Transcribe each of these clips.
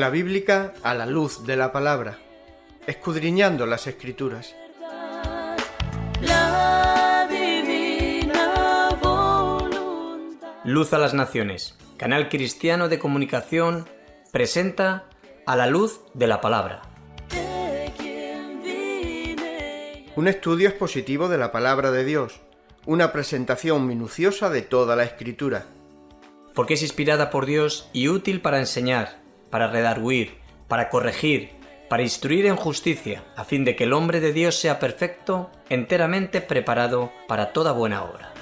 Escuela Bíblica a la luz de la palabra, escudriñando las escrituras. Luz a las Naciones, canal cristiano de comunicación, presenta a la luz de la palabra. Un estudio expositivo de la palabra de Dios, una presentación minuciosa de toda la escritura. Porque es inspirada por Dios y útil para enseñar, para redarguir, para corregir, para instruir en justicia, a fin de que el hombre de Dios sea perfecto, enteramente preparado para toda buena obra.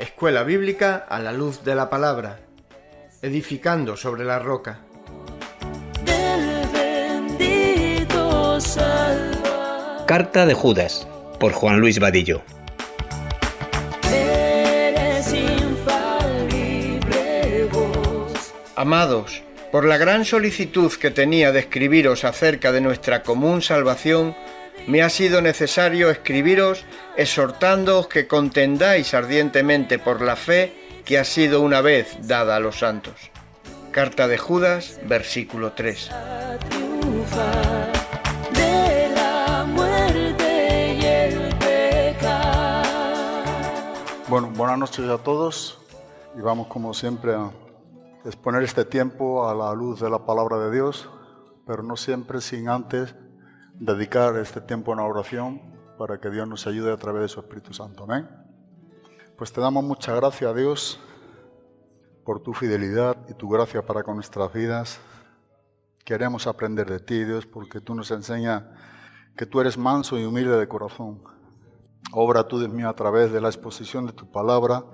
Escuela Bíblica a la luz de la palabra, edificando sobre la roca. del bendito Salvador. Carta de Judas, por Juan Luis Vadillo. Amados, por la gran solicitud que tenía de escribiros acerca de nuestra común salvación, me ha sido necesario escribiros exhortándoos que contendáis ardientemente por la fe que ha sido una vez dada a los santos. Carta de Judas, versículo 3. a triunfar de la muerte y el pecado. Bueno, buenas noches a todos y vamos como siempre a exponer este tiempo a la luz de la palabra de Dios, pero no siempre sin antes dedicar este tiempo a una oración para que Dios nos ayude a través de su Espíritu Santo. Amén. Pues te damos mucha gracia a Dios por tu fidelidad y tu gracia para con nuestras vidas. Queremos aprender de ti, Dios, porque tú nos enseñas que tú eres manso y humilde de corazón. Obra tú, Dios mío, a través de la exposición de tu palabra,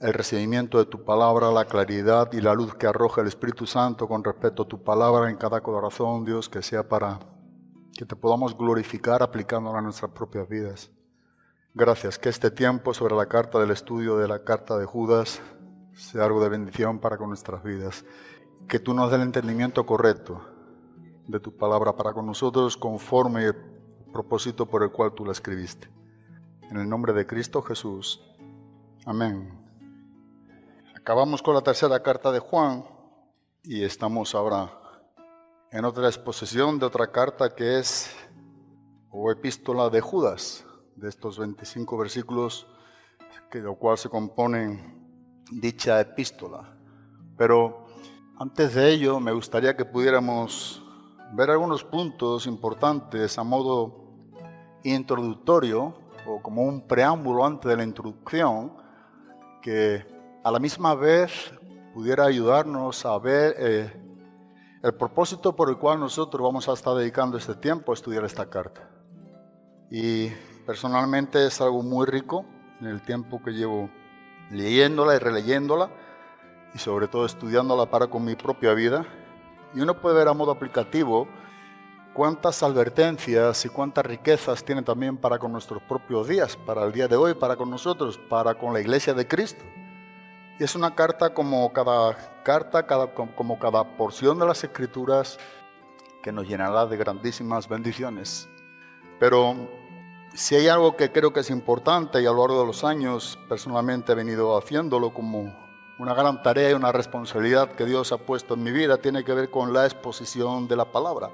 el recibimiento de tu palabra, la claridad y la luz que arroja el Espíritu Santo con respecto a tu palabra en cada corazón, Dios, que sea para que te podamos glorificar aplicándola a nuestras propias vidas. Gracias, que este tiempo sobre la carta del estudio de la carta de Judas sea algo de bendición para con nuestras vidas. Que tú nos des el entendimiento correcto de tu palabra para con nosotros conforme el propósito por el cual tú la escribiste. En el nombre de Cristo Jesús. Amén. Acabamos con la tercera carta de Juan y estamos ahora en otra exposición de otra carta que es o epístola de Judas, de estos 25 versículos que de lo cual se componen dicha epístola. Pero antes de ello me gustaría que pudiéramos ver algunos puntos importantes a modo introductorio o como un preámbulo antes de la introducción que a la misma vez pudiera ayudarnos a ver eh, el propósito por el cual nosotros vamos a estar dedicando este tiempo a estudiar esta carta. Y personalmente es algo muy rico en el tiempo que llevo leyéndola y releyéndola y sobre todo estudiándola para con mi propia vida. Y uno puede ver a modo aplicativo cuántas advertencias y cuántas riquezas tiene también para con nuestros propios días, para el día de hoy, para con nosotros, para con la iglesia de Cristo. Es una carta como cada carta, cada, como cada porción de las escrituras que nos llenará de grandísimas bendiciones. Pero si hay algo que creo que es importante y a lo largo de los años personalmente he venido haciéndolo como una gran tarea y una responsabilidad que Dios ha puesto en mi vida, tiene que ver con la exposición de la palabra,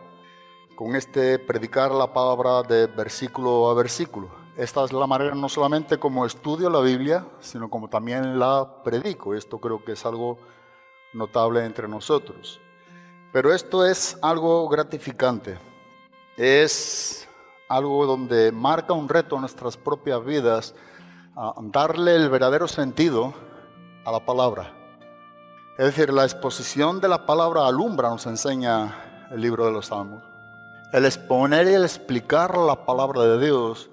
con este predicar la palabra de versículo a versículo. Esta es la manera no solamente como estudio la Biblia, sino como también la predico. Esto creo que es algo notable entre nosotros. Pero esto es algo gratificante. Es algo donde marca un reto en nuestras propias vidas, a darle el verdadero sentido a la palabra. Es decir, la exposición de la palabra alumbra, nos enseña el libro de los Salmos. El exponer y el explicar la palabra de Dios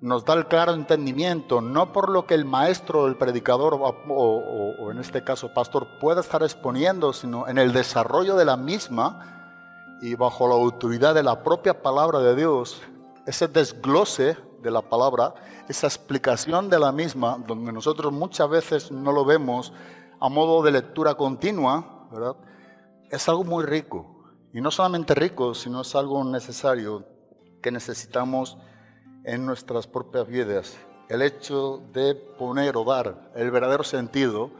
nos da el claro entendimiento, no por lo que el maestro, el predicador o, en este caso pastor pueda estar exponiendo, sino en el desarrollo de la misma y bajo la autoridad de la propia palabra de Dios, ese desglose de la palabra, esa explicación de la misma, donde nosotros muchas veces no lo vemos a modo de lectura continua. Es algo muy rico. Y no solamente rico, sino es algo necesario que necesitamos en nuestras propias vidas. el hecho de poner o dar el verdadero sentido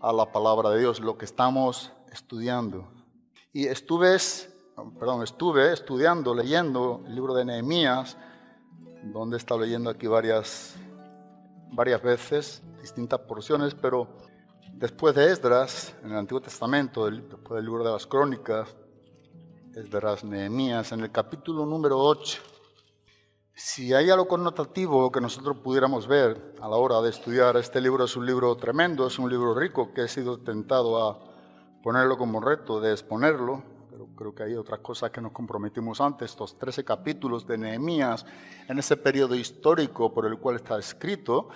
a la palabra de Dios, lo que estamos estudiando. Y estuve, perdón, estuve estudiando, leyendo el libro de Nehemías, donde estado leyendo aquí varias, varias veces, distintas porciones, pero después de Esdras, en el Antiguo Testamento, después del libro de las Crónicas, Esdras, Nehemías, en el capítulo número 8, si hay algo connotativo que nosotros pudiéramos ver a la hora de estudiar este libro, es un libro tremendo, es un libro rico que he sido tentado a ponerlo como reto, de exponerlo, pero creo que hay otras cosas que nos comprometimos antes, estos 13 capítulos de Nehemías, en ese periodo histórico por el cual está escrito,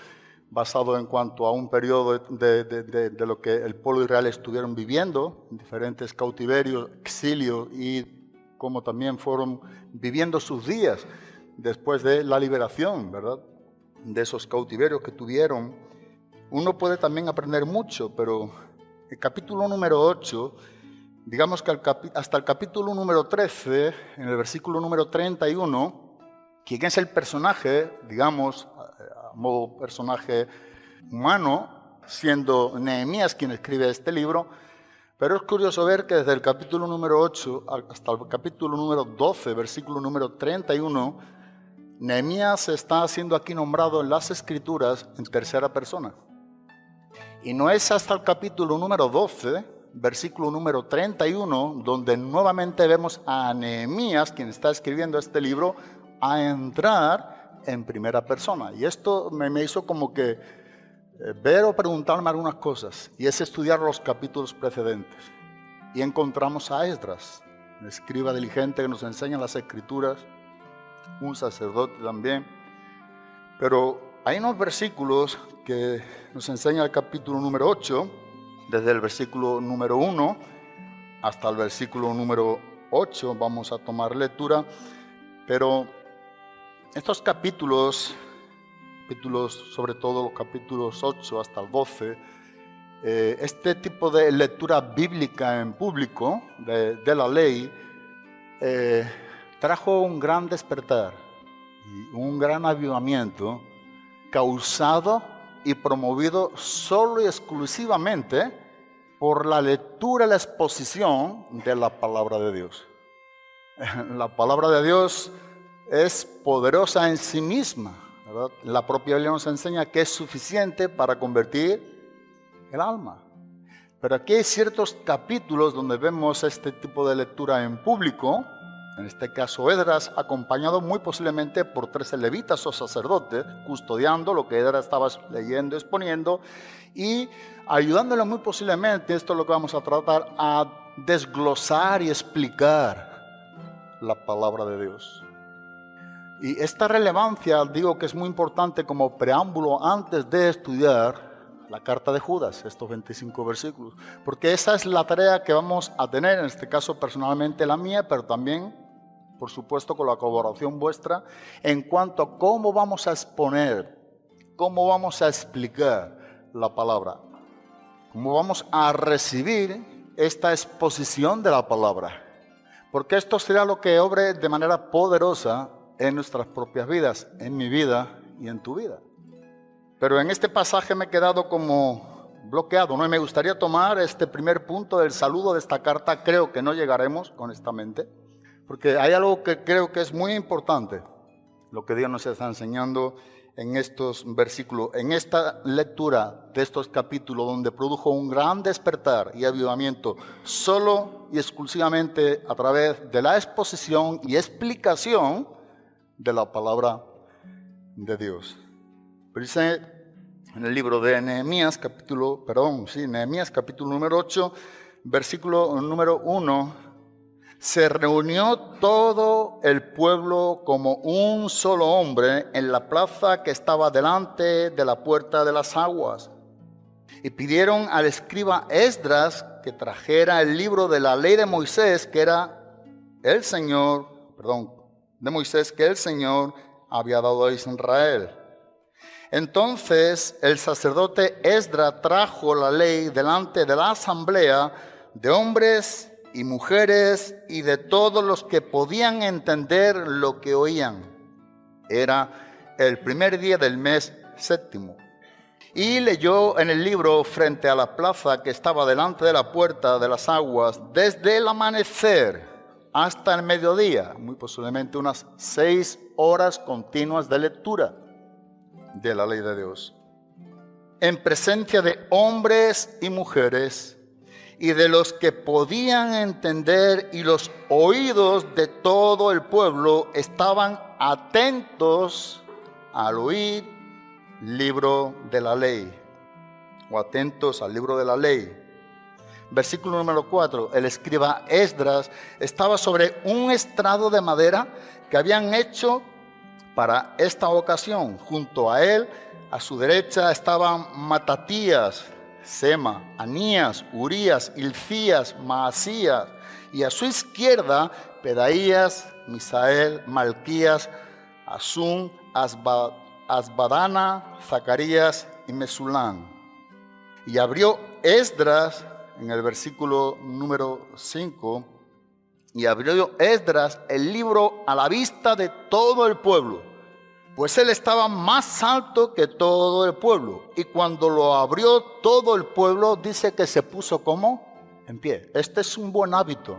basado en cuanto a un periodo de, de, de, de lo que el pueblo israel estuvieron viviendo, diferentes cautiverios, exilio y como también fueron viviendo sus días después de la liberación, ¿verdad? De esos cautiverios que tuvieron. Uno puede también aprender mucho, pero el capítulo número 8, digamos que hasta el capítulo número 13, en el versículo número 31, quien es el personaje, digamos, a modo personaje humano, siendo Nehemías quien escribe este libro, pero es curioso ver que desde el capítulo número 8 hasta el capítulo número 12, versículo número 31, Nehemías está siendo aquí nombrado en las escrituras en tercera persona. Y no es hasta el capítulo número 12, versículo número 31, donde nuevamente vemos a Nehemías, quien está escribiendo este libro, a entrar en primera persona. Y esto me, hizo como que eh, ver o preguntarme algunas cosas, y es estudiar los capítulos precedentes. Y encontramos a Esdras, escriba diligente que nos enseña las escrituras, un sacerdote también. Pero hay unos versículos que nos enseña el capítulo número 8, desde el versículo número 1 hasta el versículo número 8, vamos a tomar lectura, pero estos capítulos, capítulos sobre todo los capítulos 8 hasta el 12, eh, este tipo de lectura bíblica en público de, la ley, eh, trajo un gran despertar y un gran avivamiento causado y promovido solo y exclusivamente por la lectura y la exposición de la palabra de Dios. La palabra de Dios es poderosa en sí misma. La propia Biblia nos enseña que es suficiente para convertir el alma. Pero aquí hay ciertos capítulos donde vemos este tipo de lectura en público, en este caso Edras, acompañado muy posiblemente por tres levitas o sacerdotes, custodiando lo que Edras estaba leyendo, exponiendo, y ayudándole muy posiblemente, esto es lo que vamos a tratar, a desglosar y explicar la palabra de Dios. Y esta relevancia digo que es muy importante como preámbulo antes de estudiar la carta de Judas, estos 25 versículos, porque esa es la tarea que vamos a tener, en este caso personalmente la mía, pero también por supuesto con la colaboración vuestra, en cuanto a cómo vamos a exponer, cómo vamos a explicar la palabra, cómo vamos a recibir esta exposición de la palabra. Porque esto será lo que obre de manera poderosa en nuestras propias vidas, en mi vida y en tu vida. Pero en este pasaje me he quedado como bloqueado, ¿no? Y me gustaría tomar este primer punto del saludo de esta carta, creo que no llegaremos, honestamente porque hay algo que creo que es muy importante, lo que Dios nos está enseñando en estos versículos, en esta lectura de estos capítulos donde produjo un gran despertar y avivamiento solo y exclusivamente a través de la exposición y explicación de la palabra de Dios. Pero dice en el libro de Nehemías capítulo, perdón, sí, Nehemías capítulo número 8, versículo número 1 se reunió todo el pueblo como un solo hombre en la plaza que estaba delante de la puerta de las aguas. Y pidieron al escriba Esdras que trajera el libro de la ley de Moisés, que era el Señor, perdón, de Moisés, que el Señor había dado a Israel. Entonces el sacerdote Esdras trajo la ley delante de la asamblea de hombres y mujeres y de todos los que podían entender lo que oían. Era el primer día del mes séptimo. Y leyó en el libro frente a la plaza que estaba delante de la puerta de las aguas desde el amanecer hasta el mediodía, muy posiblemente unas seis horas continuas de lectura de la ley de Dios. En presencia de hombres y mujeres y de los que podían entender y los oídos de todo el pueblo estaban atentos al oír libro de la ley o atentos al libro de la ley. Versículo número 4, el escriba Esdras estaba sobre un estrado de madera que habían hecho para esta ocasión. Junto a él, a su derecha, estaban Matatías, Sema, Anías, Urías, Ilcías, Maasías, y a su izquierda, Pedaías, Misael, Malquías, Asún, Asba, Asbadana, Zacarías y Mesulán. Y abrió Esdras en el versículo número 5, y abrió Esdras el libro a la vista de todo el pueblo, pues él estaba más alto que todo el pueblo. Y cuando lo abrió todo el pueblo, dice que se puso como en pie. Este es un buen hábito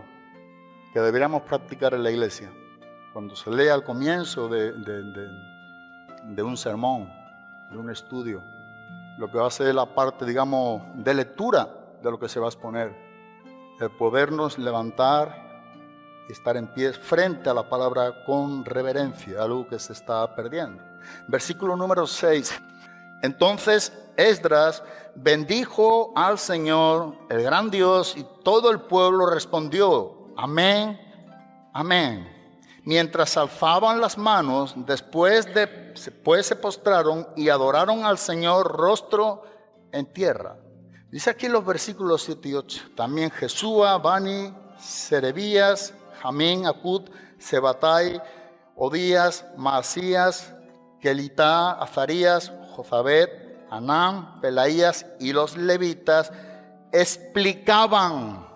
que deberíamos practicar en la iglesia. Cuando se lee al comienzo de, de, un sermón, de un estudio, lo que va a ser la parte, digamos, de lectura de lo que se va a exponer. El podernos levantar estar en pie frente a la palabra con reverencia, algo que se está perdiendo. Versículo número 6. Entonces Esdras bendijo al Señor, el gran Dios, y todo el pueblo respondió, amén, amén. Mientras alzaban las manos, después de pues se postraron y adoraron al Señor rostro en tierra. Dice aquí los versículos 7 y 8. También Jesúa, Bani, Serebías, Jamín, Acud, Sebatai, Odías, Maasías, Kelitá, Azarías, Jozabet, Anán, Pelaías y los levitas explicaban,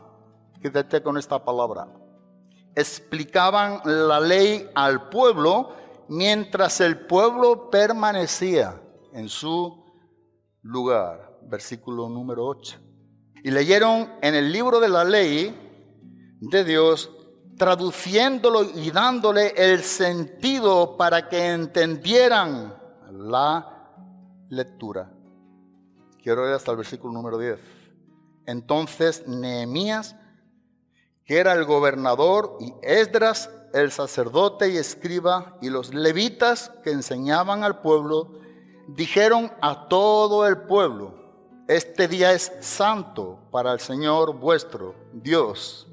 quédate con esta palabra, explicaban la ley al pueblo mientras el pueblo permanecía en su lugar. Versículo número 8. Y leyeron en el libro de la ley de Dios, traduciéndolo y dándole el sentido para que entendieran la lectura. Quiero leer hasta el versículo número 10. Entonces Nehemías, que era el gobernador, y Esdras, el sacerdote y escriba, y los levitas que enseñaban al pueblo, dijeron a todo el pueblo, este día es santo para el Señor vuestro Dios.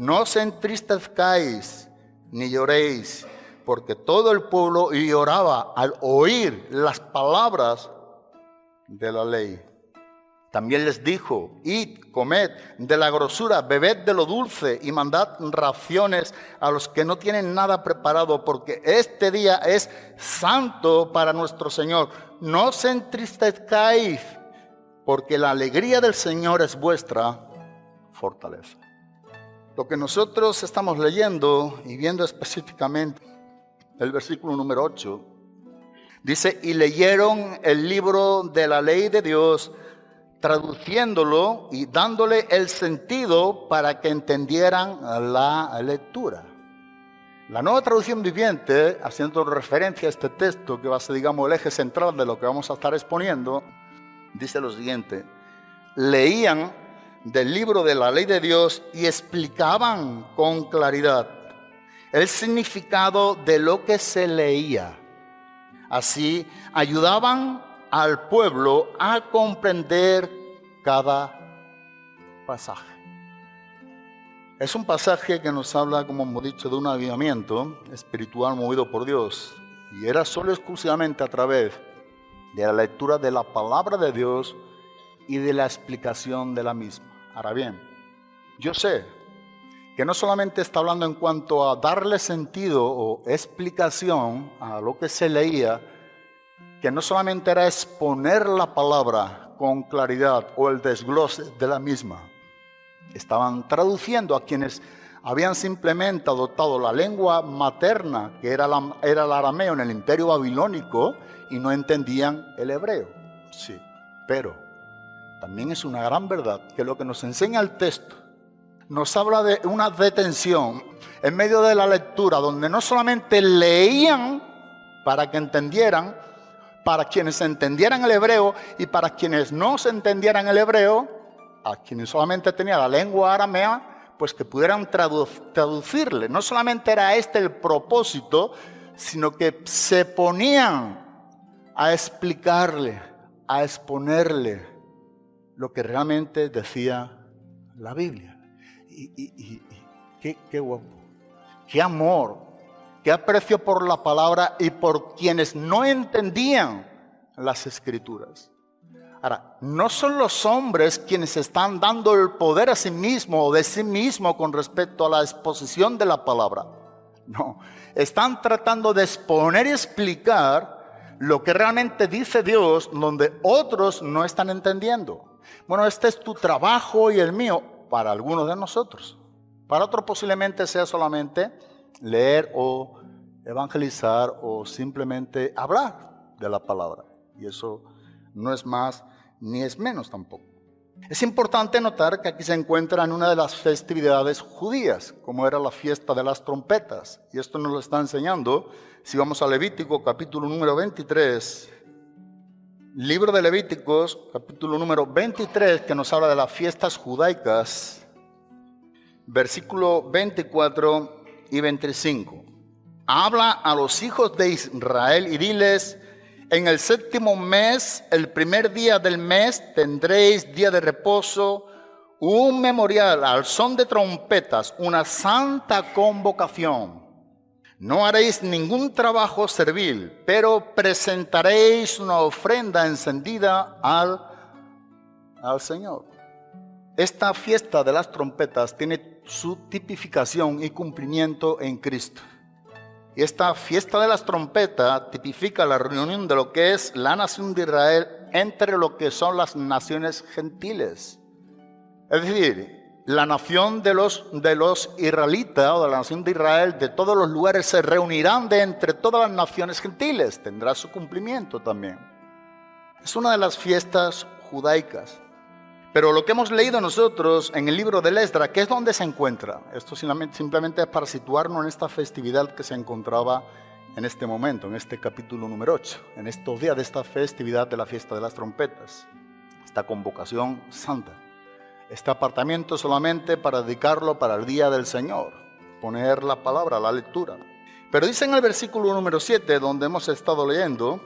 No os entristezcáis ni lloréis, porque todo el pueblo lloraba al oír las palabras de la ley. También les dijo, id, comed de la grosura, bebed de lo dulce y mandad raciones a los que no tienen nada preparado, porque este día es santo para nuestro Señor. No os entristezcáis, porque la alegría del Señor es vuestra fortaleza. Lo que nosotros estamos leyendo y viendo específicamente el versículo número 8, dice, y leyeron el libro de la ley de Dios, traduciéndolo y dándole el sentido para que entendieran la lectura. La nueva traducción viviente, haciendo referencia a este texto que va a ser, digamos, el eje central de lo que vamos a estar exponiendo, dice lo siguiente, leían del libro de la ley de Dios y explicaban con claridad el significado de lo que se leía. Así ayudaban al pueblo a comprender cada pasaje. Es un pasaje que nos habla, como hemos dicho, de un avivamiento espiritual movido por Dios. Y era solo exclusivamente a través de la lectura de la palabra de Dios y de la explicación de la misma. Ahora bien, yo sé que no solamente está hablando en cuanto a darle sentido o explicación a lo que se leía, que no solamente era exponer la palabra con claridad o el desglose de la misma, estaban traduciendo a quienes habían simplemente adoptado la lengua materna, que era, era el arameo en el imperio babilónico, y no entendían el hebreo. Sí, pero también es una gran verdad que lo que nos enseña el texto nos habla de una detención en medio de la lectura, donde no solamente leían para que entendieran, para quienes entendieran el hebreo y para quienes no se entendieran el hebreo, a quienes solamente tenían la lengua aramea, pues que pudieran tradu- traducirle. No solamente era este el propósito, sino que se ponían a explicarle, a exponerle lo que realmente decía la Biblia. Y, qué, qué guapo, qué amor, qué aprecio por la palabra y por quienes no entendían las escrituras. Ahora, no son los hombres quienes están dando el poder a sí mismo o de sí mismo con respecto a la exposición de la palabra. No, están tratando de exponer y explicar lo que realmente dice Dios donde otros no están entendiendo. Bueno, este es tu trabajo y el mío para algunos de nosotros. Para otros posiblemente sea solamente leer o evangelizar o simplemente hablar de la palabra. Y eso no es más ni es menos tampoco. Es importante notar que aquí se encuentra en una de las festividades judías, como era la fiesta de las trompetas. Y esto nos lo está enseñando si vamos a Levítico capítulo número 23. Libro de Levíticos capítulo número 23 que nos habla de las fiestas judaicas. Versículo 24 y 25. Habla a los hijos de Israel y diles, en el séptimo mes, el primer día del mes, tendréis día de reposo, un memorial al son de trompetas, una santa convocación. No haréis ningún trabajo servil, pero presentaréis una ofrenda encendida al, al Señor. Esta fiesta de las trompetas tiene su tipificación y cumplimiento en Cristo. Esta fiesta de las trompetas tipifica la reunión de lo que es la nación de Israel entre lo que son las naciones gentiles. Es decir, la nación de los, de los israelitas o de la nación de Israel de todos los lugares se reunirán de entre todas las naciones gentiles. Tendrá su cumplimiento también. Es una de las fiestas judaicas. Pero lo que hemos leído nosotros en el libro de Esdra, ¿qué es donde se encuentra? Esto simplemente es para situarnos en esta festividad que se encontraba en este momento, en este capítulo número 8, en estos días de esta festividad de la fiesta de las trompetas, esta convocación santa, este apartamiento solamente para dedicarlo para el día del Señor, poner la palabra, la lectura. Pero dice en el versículo número 7, donde hemos estado leyendo,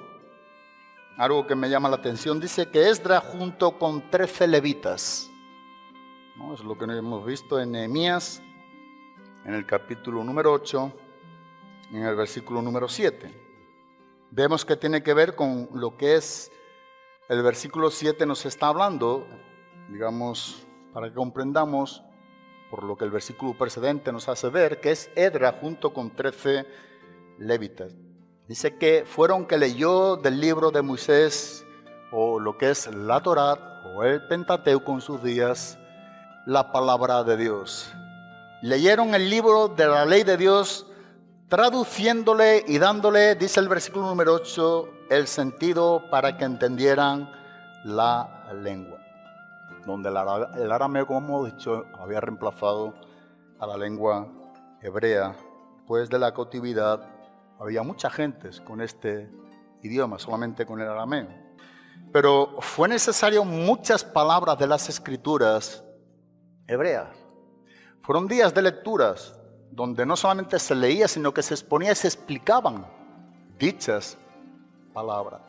algo que me llama la atención, dice que Esdra junto con 13 levitas, ¿no? es lo que hemos visto en Nehemías, en el capítulo número 8, en el versículo número 7. Vemos que tiene que ver con lo que es el versículo 7 nos está hablando, digamos, para que comprendamos por lo que el versículo precedente nos hace ver, que es Edra junto con 13 levitas. Dice que fueron que leyó del libro de Moisés, o lo que es la Torá, o el Pentateuco en sus días, la palabra de Dios. Leyeron el libro de la ley de Dios, traduciéndole y dándole, dice el versículo número 8, el sentido para que entendieran la lengua. Donde el ara- el arameo, como hemos dicho, había reemplazado a la lengua hebrea, pues de la cautividad había mucha gente con este idioma, solamente con el arameo. Pero fue necesario muchas palabras de las escrituras hebreas. Fueron días de lecturas donde no solamente se leía, sino que se exponía y se explicaban dichas palabras.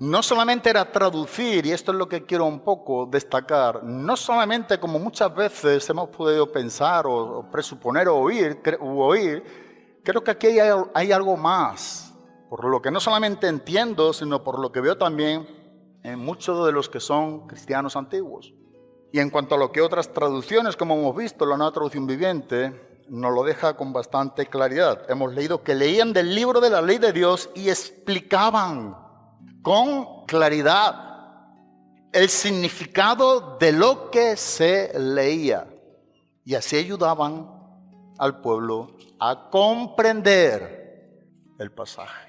No solamente era traducir, y esto es lo que quiero un poco destacar, no solamente como muchas veces hemos podido pensar o, presuponer o oír, creo que aquí hay, hay algo más, por lo que no solamente entiendo, sino por lo que veo también en muchos de los que son cristianos antiguos. Y en cuanto a lo que otras traducciones, como hemos visto, la nueva traducción viviente nos lo deja con bastante claridad. Hemos leído que leían del libro de la ley de Dios y explicaban con claridad el significado de lo que se leía. Y así ayudaban al pueblo a comprender el pasaje.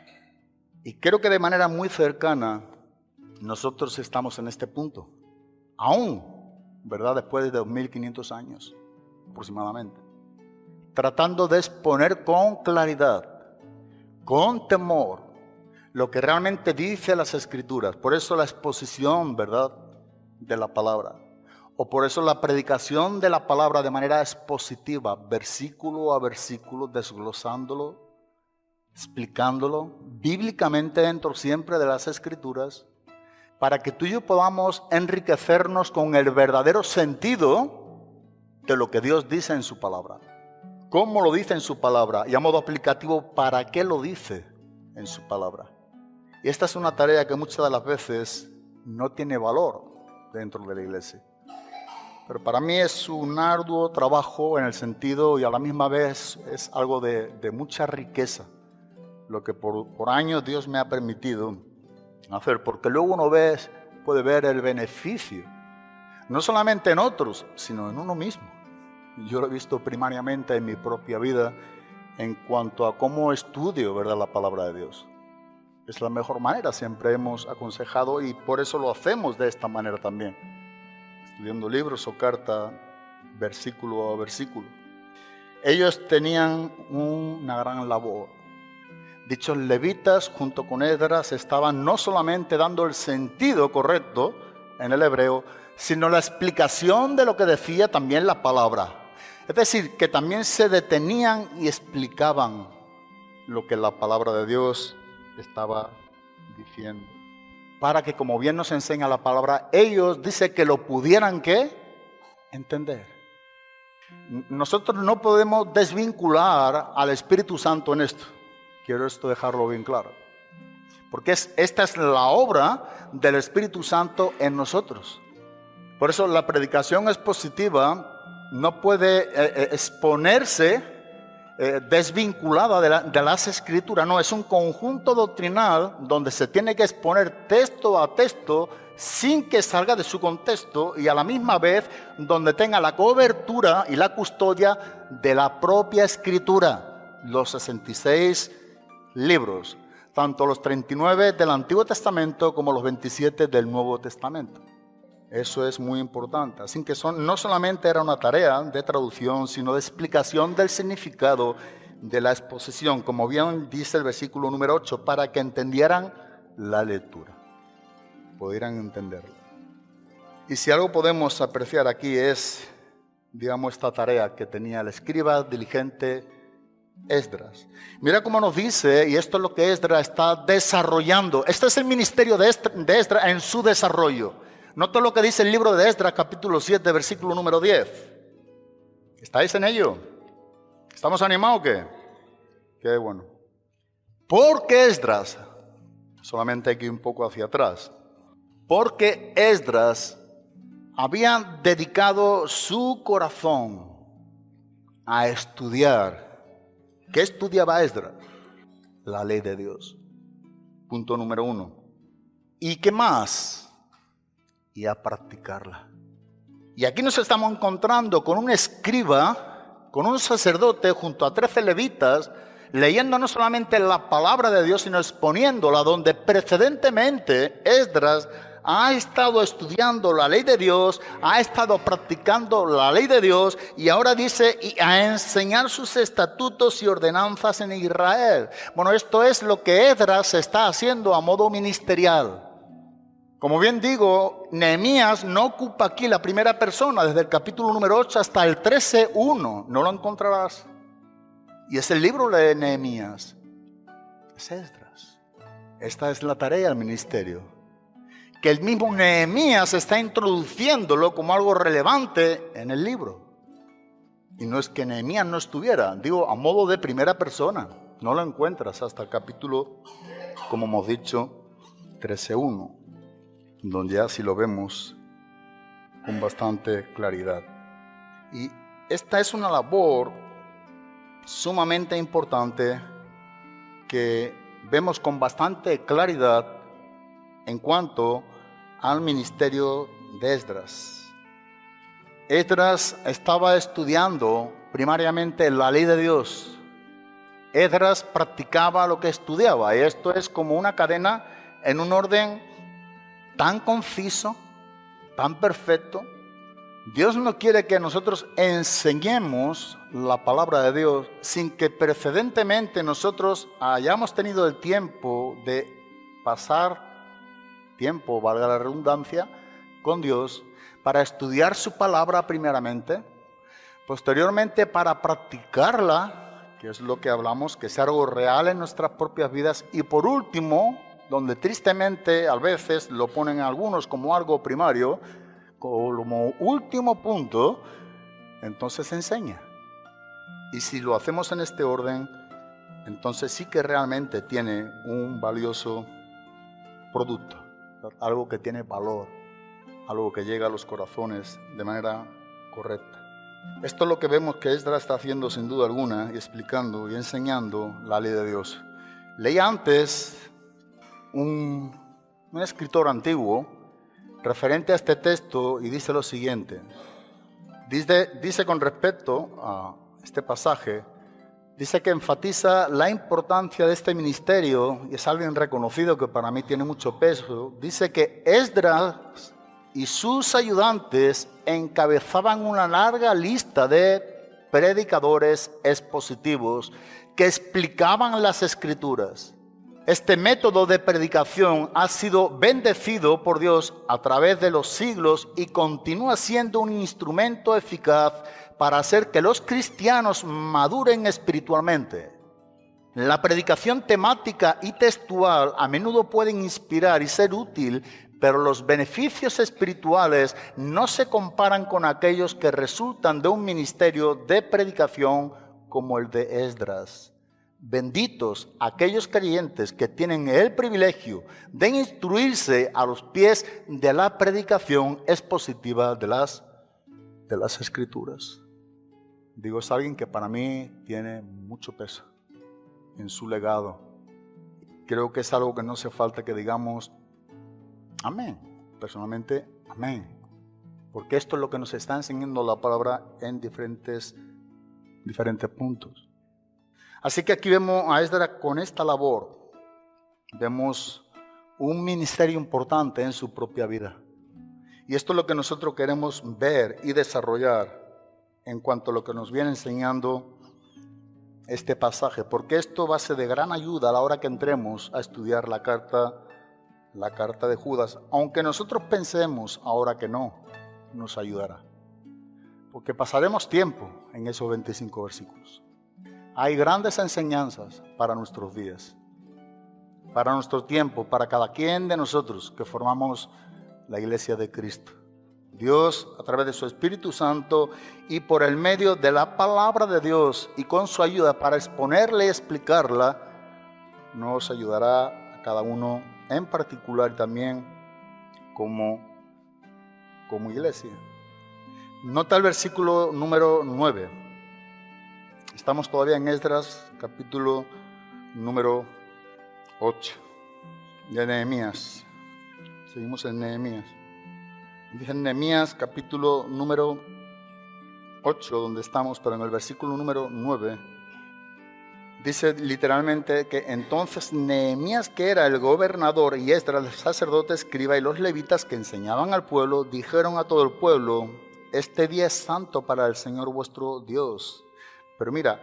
Y creo que de manera muy cercana nosotros estamos en este punto. Aún, ¿verdad? Después de 2500 años aproximadamente. Tratando de exponer con claridad, con temor, lo que realmente dice las escrituras. Por eso la exposición, ¿verdad? De la palabra. O por eso la predicación de la palabra de manera expositiva, versículo a versículo, desglosándolo, explicándolo, bíblicamente dentro siempre de las escrituras, para que tú y yo podamos enriquecernos con el verdadero sentido de lo que Dios dice en su palabra. ¿Cómo lo dice en su palabra? Y a modo aplicativo, ¿para qué lo dice en su palabra? Y esta es una tarea que muchas de las veces no tiene valor dentro de la iglesia. Pero para mí es un arduo trabajo en el sentido y a la misma vez es algo de, mucha riqueza, lo que por, por, años Dios me ha permitido hacer, porque luego uno ve, puede ver el beneficio, no solamente en otros, sino en uno mismo. Yo lo he visto primariamente en mi propia vida en cuanto a cómo estudio ¿verdad? la palabra de Dios. Es la mejor manera, siempre hemos aconsejado y por eso lo hacemos de esta manera también estudiando libros o carta, versículo a versículo. Ellos tenían una gran labor. Dichos levitas, junto con Esdras, estaban no solamente dando el sentido correcto en el hebreo, sino la explicación de lo que decía también la palabra. Es decir, que también se detenían y explicaban lo que la palabra de Dios estaba diciendo para que, como bien nos enseña la palabra, ellos dice que lo pudieran entender. Nosotros no podemos desvincular al Espíritu Santo en esto. Quiero esto dejarlo bien claro. Porque es, esta es la obra del Espíritu Santo en nosotros. Por eso la predicación expositiva no puede eh, eh, exponerse eh, desvinculada de, la, de, las escrituras, no, es un conjunto doctrinal donde se tiene que exponer texto a texto sin que salga de su contexto y a la misma vez donde tenga la cobertura y la custodia de la propia escritura, los 66 libros, tanto los 39 del Antiguo Testamento como los 27 del Nuevo Testamento. Eso es muy importante. Así que son, no solamente era una tarea de traducción, sino de explicación del significado de la exposición, como bien dice el versículo número 8, para que entendieran la lectura, pudieran entenderlo. Y si algo podemos apreciar aquí es, digamos, esta tarea que tenía el escriba diligente Esdras. Mira cómo nos dice, y esto es lo que Esdras está desarrollando. Este es el ministerio de Esdras en su desarrollo. Nota lo que dice el libro de Esdras, capítulo 7, versículo número 10. ¿Estáis en ello? ¿Estamos animados o qué? Qué bueno. Porque Esdras, solamente aquí un poco hacia atrás, porque Esdras había dedicado su corazón a estudiar. ¿Qué estudiaba Esdras? La ley de Dios. Punto número uno. ¿Y qué más? Y a practicarla. Y aquí nos estamos encontrando con un escriba, con un sacerdote junto a trece levitas, leyendo no solamente la palabra de Dios, sino exponiéndola, donde precedentemente Esdras ha estado estudiando la ley de Dios, ha estado practicando la ley de Dios y ahora dice y a enseñar sus estatutos y ordenanzas en Israel. Bueno, esto es lo que Esdras está haciendo a modo ministerial. Como bien digo, Nehemías no ocupa aquí la primera persona, desde el capítulo número 8 hasta el 13.1, no lo encontrarás. Y es el libro de Nehemías. Es Esdras. Esta es la tarea del ministerio. Que el mismo Nehemías está introduciéndolo como algo relevante en el libro. Y no es que Nehemías no estuviera, digo, a modo de primera persona. No lo encuentras hasta el capítulo, como hemos dicho, 13.1 donde ya si lo vemos con bastante claridad. Y esta es una labor sumamente importante que vemos con bastante claridad en cuanto al ministerio de Esdras. Esdras estaba estudiando primariamente la ley de Dios. Esdras practicaba lo que estudiaba y esto es como una cadena en un orden tan conciso, tan perfecto. Dios no quiere que nosotros enseñemos la palabra de Dios sin que precedentemente nosotros hayamos tenido el tiempo de pasar tiempo, valga la redundancia, con Dios para estudiar su palabra primeramente, posteriormente para practicarla, que es lo que hablamos, que sea algo real en nuestras propias vidas, y por último, donde tristemente a veces lo ponen algunos como algo primario, como último punto, entonces enseña. Y si lo hacemos en este orden, entonces sí que realmente tiene un valioso producto, algo que tiene valor, algo que llega a los corazones de manera correcta. Esto es lo que vemos que Esdras está haciendo sin duda alguna y explicando y enseñando la ley de Dios. Leí antes un, escritor antiguo referente a este texto y dice lo siguiente. Dice, dice con respecto a este pasaje, dice que enfatiza la importancia de este ministerio y es alguien reconocido que para mí tiene mucho peso. Dice que Esdras y sus ayudantes encabezaban una larga lista de predicadores expositivos que explicaban las escrituras. Este método de predicación ha sido bendecido por Dios a través de los siglos y continúa siendo un instrumento eficaz para hacer que los cristianos maduren espiritualmente. La predicación temática y textual a menudo pueden inspirar y ser útil, pero los beneficios espirituales no se comparan con aquellos que resultan de un ministerio de predicación como el de Esdras. Benditos aquellos creyentes que tienen el privilegio de instruirse a los pies de la predicación expositiva de las, de las escrituras. Digo, es alguien que para mí tiene mucho peso en su legado. Creo que es algo que no hace falta que digamos, amén. Personalmente, amén. Porque esto es lo que nos está enseñando la palabra en diferentes, diferentes puntos. Así que aquí vemos a Esdras con esta labor. Vemos un ministerio importante en su propia vida. Y esto es lo que nosotros queremos ver y desarrollar en cuanto a lo que nos viene enseñando este pasaje, porque esto va a ser de gran ayuda a la hora que entremos a estudiar la carta, la carta de Judas, aunque nosotros pensemos ahora que no, nos ayudará. Porque pasaremos tiempo en esos 25 versículos. Hay grandes enseñanzas para nuestros días, para nuestro tiempo, para cada quien de nosotros que formamos la iglesia de Cristo. Dios, a través de su Espíritu Santo y por el medio de la palabra de Dios y con su ayuda para exponerla y explicarla, nos ayudará a cada uno en particular también como, como iglesia. Nota el versículo número 9. Estamos todavía en Esdras, capítulo número 8 de Nehemías. Seguimos en Nehemías. Dice en Nehemías, capítulo número 8, donde estamos, pero en el versículo número 9, dice literalmente que entonces Nehemías, que era el gobernador, y Esdras, el sacerdote, escriba, y los levitas que enseñaban al pueblo, dijeron a todo el pueblo, este día es santo para el Señor vuestro Dios pero mira,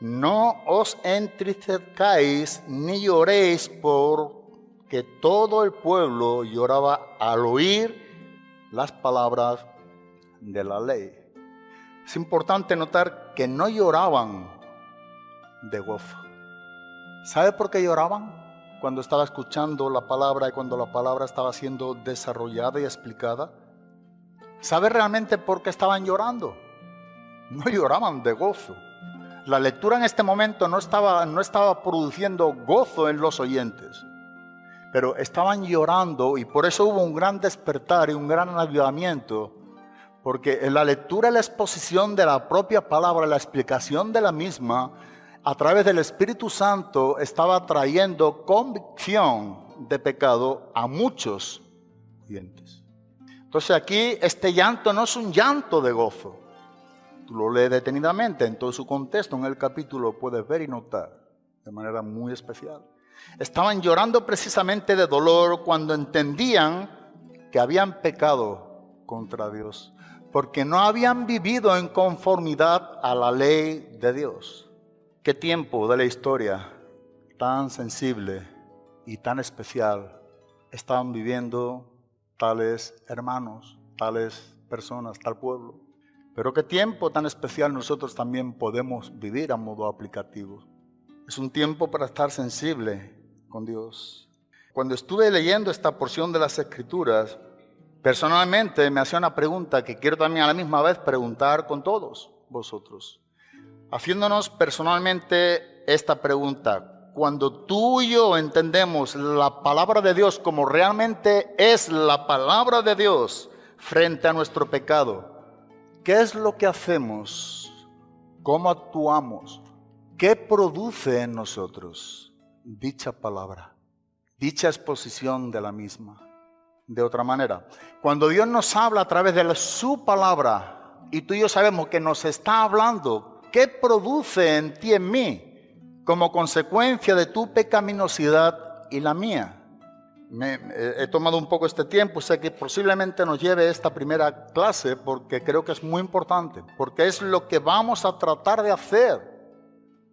no os entristezcáis ni lloréis porque todo el pueblo lloraba al oír las palabras de la ley. Es importante notar que no lloraban de gozo. ¿Sabe por qué lloraban? Cuando estaba escuchando la palabra y cuando la palabra estaba siendo desarrollada y explicada. ¿Sabe realmente por qué estaban llorando? No lloraban de gozo la lectura en este momento no estaba, no estaba produciendo gozo en los oyentes, pero estaban llorando y por eso hubo un gran despertar y un gran avivamiento, porque en la lectura y la exposición de la propia palabra, la explicación de la misma, a través del Espíritu Santo estaba trayendo convicción de pecado a muchos oyentes. Entonces aquí este llanto no es un llanto de gozo. Lo lees detenidamente en todo su contexto, en el capítulo puedes ver y notar de manera muy especial. Estaban llorando precisamente de dolor cuando entendían que habían pecado contra Dios, porque no habían vivido en conformidad a la ley de Dios. Qué tiempo de la historia tan sensible y tan especial estaban viviendo tales hermanos, tales personas, tal pueblo. Pero qué tiempo tan especial nosotros también podemos vivir a modo aplicativo. Es un tiempo para estar sensible con Dios. Cuando estuve leyendo esta porción de las Escrituras, personalmente me hacía una pregunta que quiero también a la misma vez preguntar con todos vosotros. Haciéndonos personalmente esta pregunta, cuando tú y yo entendemos la palabra de Dios como realmente es la palabra de Dios frente a nuestro pecado, ¿qué es lo que hacemos? ¿Cómo actuamos? ¿Qué produce en nosotros dicha palabra? Dicha exposición de la misma. De otra manera, cuando Dios nos habla a través de su palabra y tú y yo sabemos que nos está hablando, ¿qué produce en ti en mí? como consecuencia de tu pecaminosidad y la mía. Me, he tomado un poco este tiempo, sé que posiblemente nos lleve esta primera clase porque creo que es muy importante, porque es lo que vamos a tratar de hacer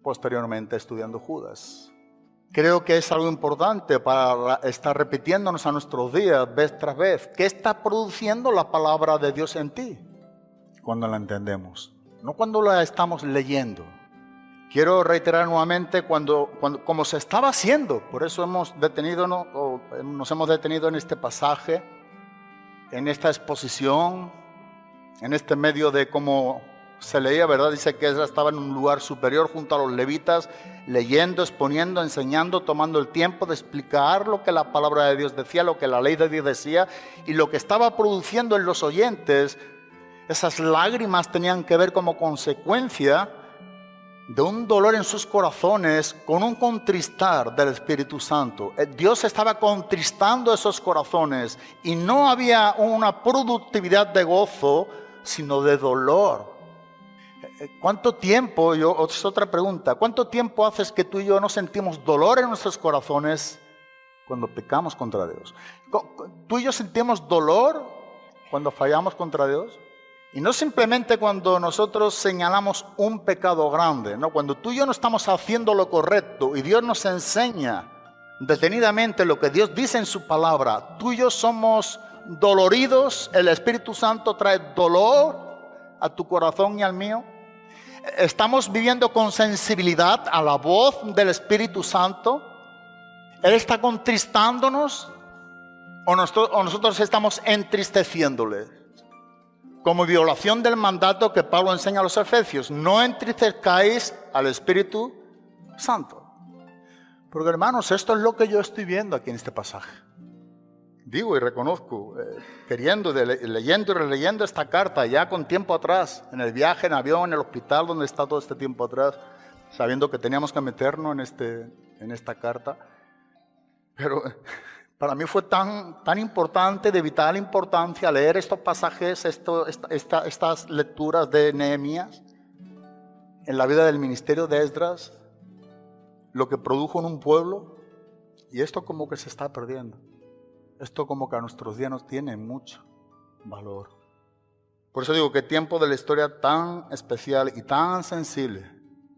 posteriormente estudiando Judas. Creo que es algo importante para estar repitiéndonos a nuestros días vez tras vez. ¿Qué está produciendo la palabra de Dios en ti? Cuando la entendemos, no cuando la estamos leyendo. Quiero reiterar nuevamente cuando, cuando, como se estaba haciendo, por eso hemos detenido, o nos hemos detenido en este pasaje, en esta exposición, en este medio de cómo se leía, ¿verdad? Dice que Ezra estaba en un lugar superior junto a los levitas, leyendo, exponiendo, enseñando, tomando el tiempo de explicar lo que la palabra de Dios decía, lo que la ley de Dios decía, y lo que estaba produciendo en los oyentes, esas lágrimas tenían que ver como consecuencia de un dolor en sus corazones con un contristar del Espíritu Santo. Eh, Dios estaba contristando esos corazones y no había una productividad de gozo, sino de dolor. Eh, ¿Cuánto tiempo, yo, es otra pregunta, cuánto tiempo haces que tú y yo no sentimos dolor en nuestros corazones cuando pecamos contra Dios? ¿Tú y yo sentimos dolor cuando fallamos contra Dios? Y no simplemente cuando nosotros señalamos un pecado grande, no, cuando tú y yo no estamos haciendo lo correcto y Dios nos enseña detenidamente lo que Dios dice en su palabra, tú y yo somos doloridos, el Espíritu Santo trae dolor a tu corazón y al mío. Estamos viviendo con sensibilidad a la voz del Espíritu Santo. Él está contristándonos o nosotros, o nosotros estamos entristeciéndole como violación del mandato que Pablo enseña a los efesios. No entristezcáis al Espíritu Santo. Porque hermanos, esto es lo que yo estoy viendo aquí en este pasaje. Digo y reconozco, eh, queriendo, de, leyendo y releyendo esta carta ya con tiempo atrás, en el viaje, en avión, en el hospital donde está todo este tiempo atrás, sabiendo que teníamos que meternos en, este, en esta carta. Pero para mí fue tan, tan importante, de vital importancia, leer estos pasajes, estas lecturas de Nehemías en la vida del ministerio de Esdras, lo que produjo en un pueblo, y esto como que se está perdiendo. Esto como que a nuestros días nos tiene mucho valor. Por eso digo que tiempo de la historia tan especial y tan sensible,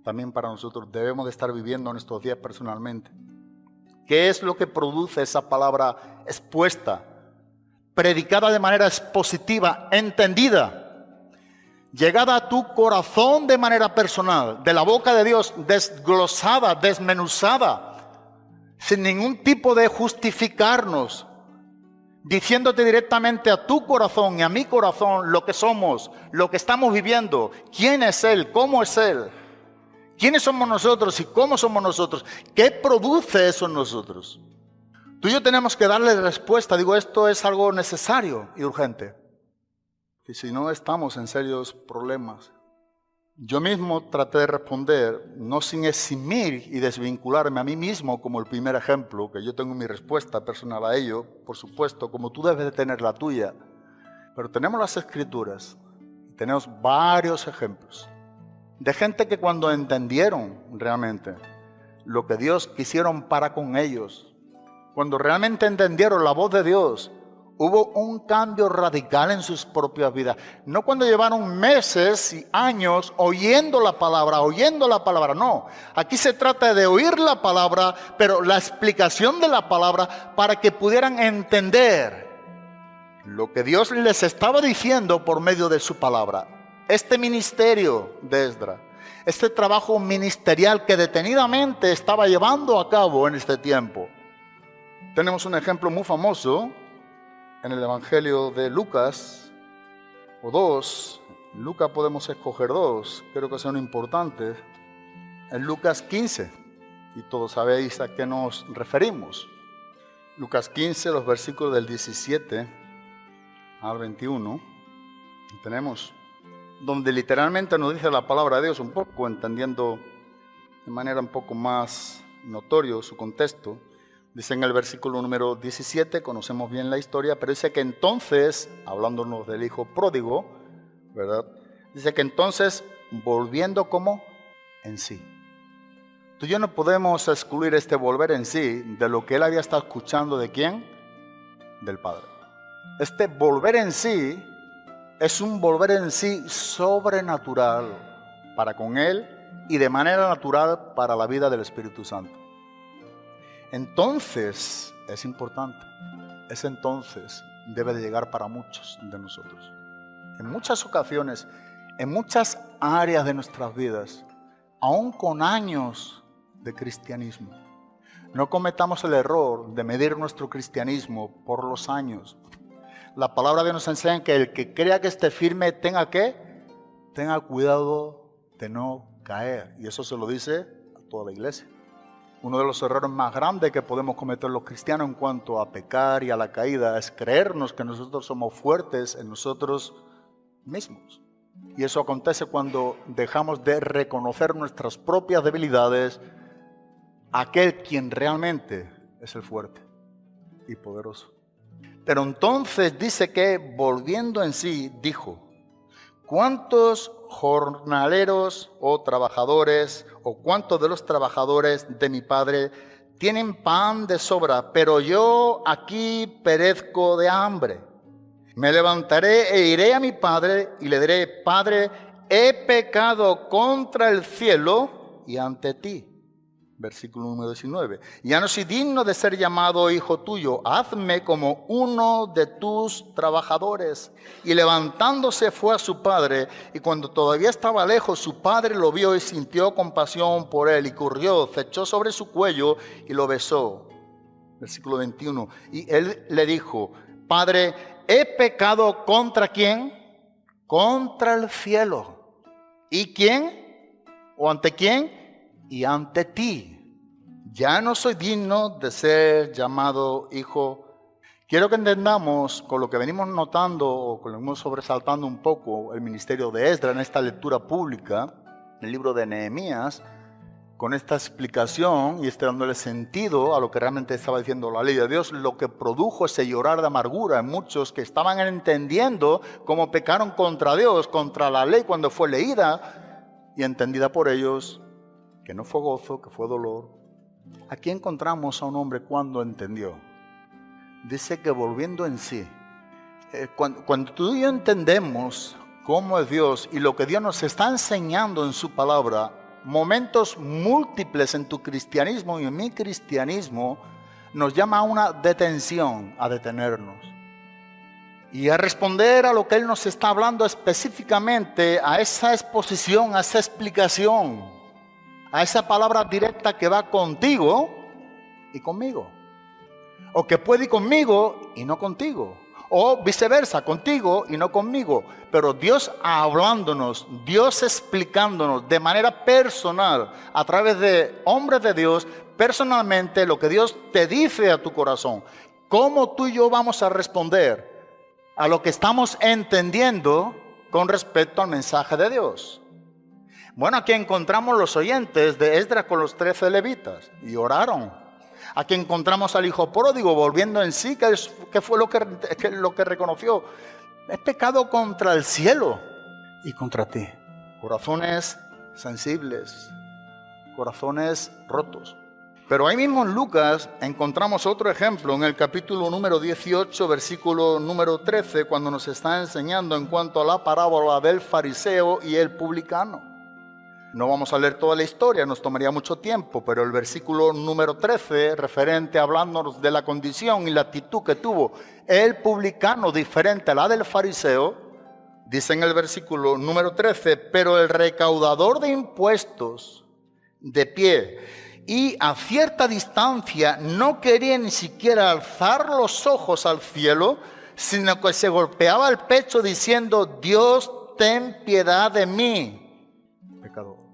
también para nosotros debemos de estar viviendo en estos días personalmente. ¿Qué es lo que produce esa palabra expuesta? Predicada de manera expositiva, entendida. Llegada a tu corazón de manera personal, de la boca de Dios, desglosada, desmenuzada, sin ningún tipo de justificarnos, diciéndote directamente a tu corazón y a mi corazón lo que somos, lo que estamos viviendo, quién es Él, cómo es Él. ¿Quiénes somos nosotros y cómo somos nosotros? ¿Qué produce eso en nosotros? Tú y yo tenemos que darle respuesta. Digo, esto es algo necesario y urgente. Y si no, estamos en serios problemas. Yo mismo traté de responder, no sin eximir y desvincularme a mí mismo como el primer ejemplo, que yo tengo mi respuesta personal a ello, por supuesto, como tú debes de tener la tuya. Pero tenemos las escrituras, tenemos varios ejemplos de gente que cuando entendieron realmente lo que Dios quisieron para con ellos, cuando realmente entendieron la voz de Dios, hubo un cambio radical en sus propias vidas. No cuando llevaron meses y años oyendo la palabra, oyendo la palabra, no. Aquí se trata de oír la palabra, pero la explicación de la palabra para que pudieran entender lo que Dios les estaba diciendo por medio de su palabra. Este ministerio de Esdra, este trabajo ministerial que detenidamente estaba llevando a cabo en este tiempo. Tenemos un ejemplo muy famoso en el Evangelio de Lucas, o dos, en Lucas podemos escoger dos, creo que son importantes, en Lucas 15, y todos sabéis a qué nos referimos. Lucas 15, los versículos del 17 al 21, tenemos donde literalmente nos dice la palabra de Dios un poco, entendiendo de manera un poco más notorio su contexto. Dice en el versículo número 17, conocemos bien la historia, pero dice que entonces, hablándonos del hijo pródigo, ¿verdad? Dice que entonces, volviendo como en sí. Tú y yo no podemos excluir este volver en sí de lo que él había estado escuchando de quién? Del Padre. Este volver en sí es un volver en sí sobrenatural para con Él y de manera natural para la vida del Espíritu Santo. Entonces, es importante, ese entonces debe de llegar para muchos de nosotros. En muchas ocasiones, en muchas áreas de nuestras vidas, aún con años de cristianismo, no cometamos el error de medir nuestro cristianismo por los años, la palabra de Dios nos enseña que el que crea que esté firme tenga que, tenga cuidado de no caer. Y eso se lo dice a toda la iglesia. Uno de los errores más grandes que podemos cometer los cristianos en cuanto a pecar y a la caída es creernos que nosotros somos fuertes en nosotros mismos. Y eso acontece cuando dejamos de reconocer nuestras propias debilidades, aquel quien realmente es el fuerte y poderoso. Pero entonces dice que volviendo en sí, dijo, ¿cuántos jornaleros o trabajadores o cuántos de los trabajadores de mi padre tienen pan de sobra, pero yo aquí perezco de hambre? Me levantaré e iré a mi padre y le diré, Padre, he pecado contra el cielo y ante ti Versículo número 19. Ya no soy digno de ser llamado hijo tuyo, hazme como uno de tus trabajadores. Y levantándose fue a su padre, y cuando todavía estaba lejos, su padre lo vio y sintió compasión por él, y corrió, se echó sobre su cuello y lo besó. Versículo 21. Y él le dijo, Padre, he pecado contra quién? Contra el cielo. ¿Y quién? ¿O ante quién? Y ante ti. Ya no soy digno de ser llamado hijo. Quiero que entendamos con lo que venimos notando o con lo que venimos sobresaltando un poco el ministerio de Esdra en esta lectura pública, el libro de Nehemías, con esta explicación y este dándole sentido a lo que realmente estaba diciendo la ley de Dios, lo que produjo ese llorar de amargura en muchos que estaban entendiendo cómo pecaron contra Dios, contra la ley cuando fue leída y entendida por ellos que no fue gozo, que fue dolor. Aquí encontramos a un hombre cuando entendió. Dice que volviendo en sí, eh, cuando, cuando tú y yo entendemos cómo es Dios y lo que Dios nos está enseñando en su palabra, momentos múltiples en tu cristianismo y en mi cristianismo, nos llama a una detención, a detenernos. Y a responder a lo que Él nos está hablando específicamente, a esa exposición, a esa explicación a esa palabra directa que va contigo y conmigo. O que puede ir conmigo y no contigo. O viceversa, contigo y no conmigo. Pero Dios hablándonos, Dios explicándonos de manera personal, a través de hombres de Dios, personalmente lo que Dios te dice a tu corazón. ¿Cómo tú y yo vamos a responder a lo que estamos entendiendo con respecto al mensaje de Dios? Bueno, aquí encontramos los oyentes de Esdras con los trece levitas y oraron. Aquí encontramos al hijo pródigo volviendo en sí, que, fue lo que, lo que reconoció. he pecado contra el cielo y contra ti. Corazones sensibles, corazones rotos. Pero ahí mismo en Lucas encontramos otro ejemplo en el capítulo número 18, versículo número 13, cuando nos está enseñando en cuanto a la parábola del fariseo y el publicano. No vamos a leer toda la historia, nos tomaría mucho tiempo, pero el versículo número 13, referente hablándonos de la condición y la actitud que tuvo el publicano diferente a la del fariseo, dice en el versículo número 13, pero el recaudador de impuestos de pie y a cierta distancia no quería ni siquiera alzar los ojos al cielo, sino que se golpeaba el pecho diciendo, Dios, ten piedad de mí. Pecador.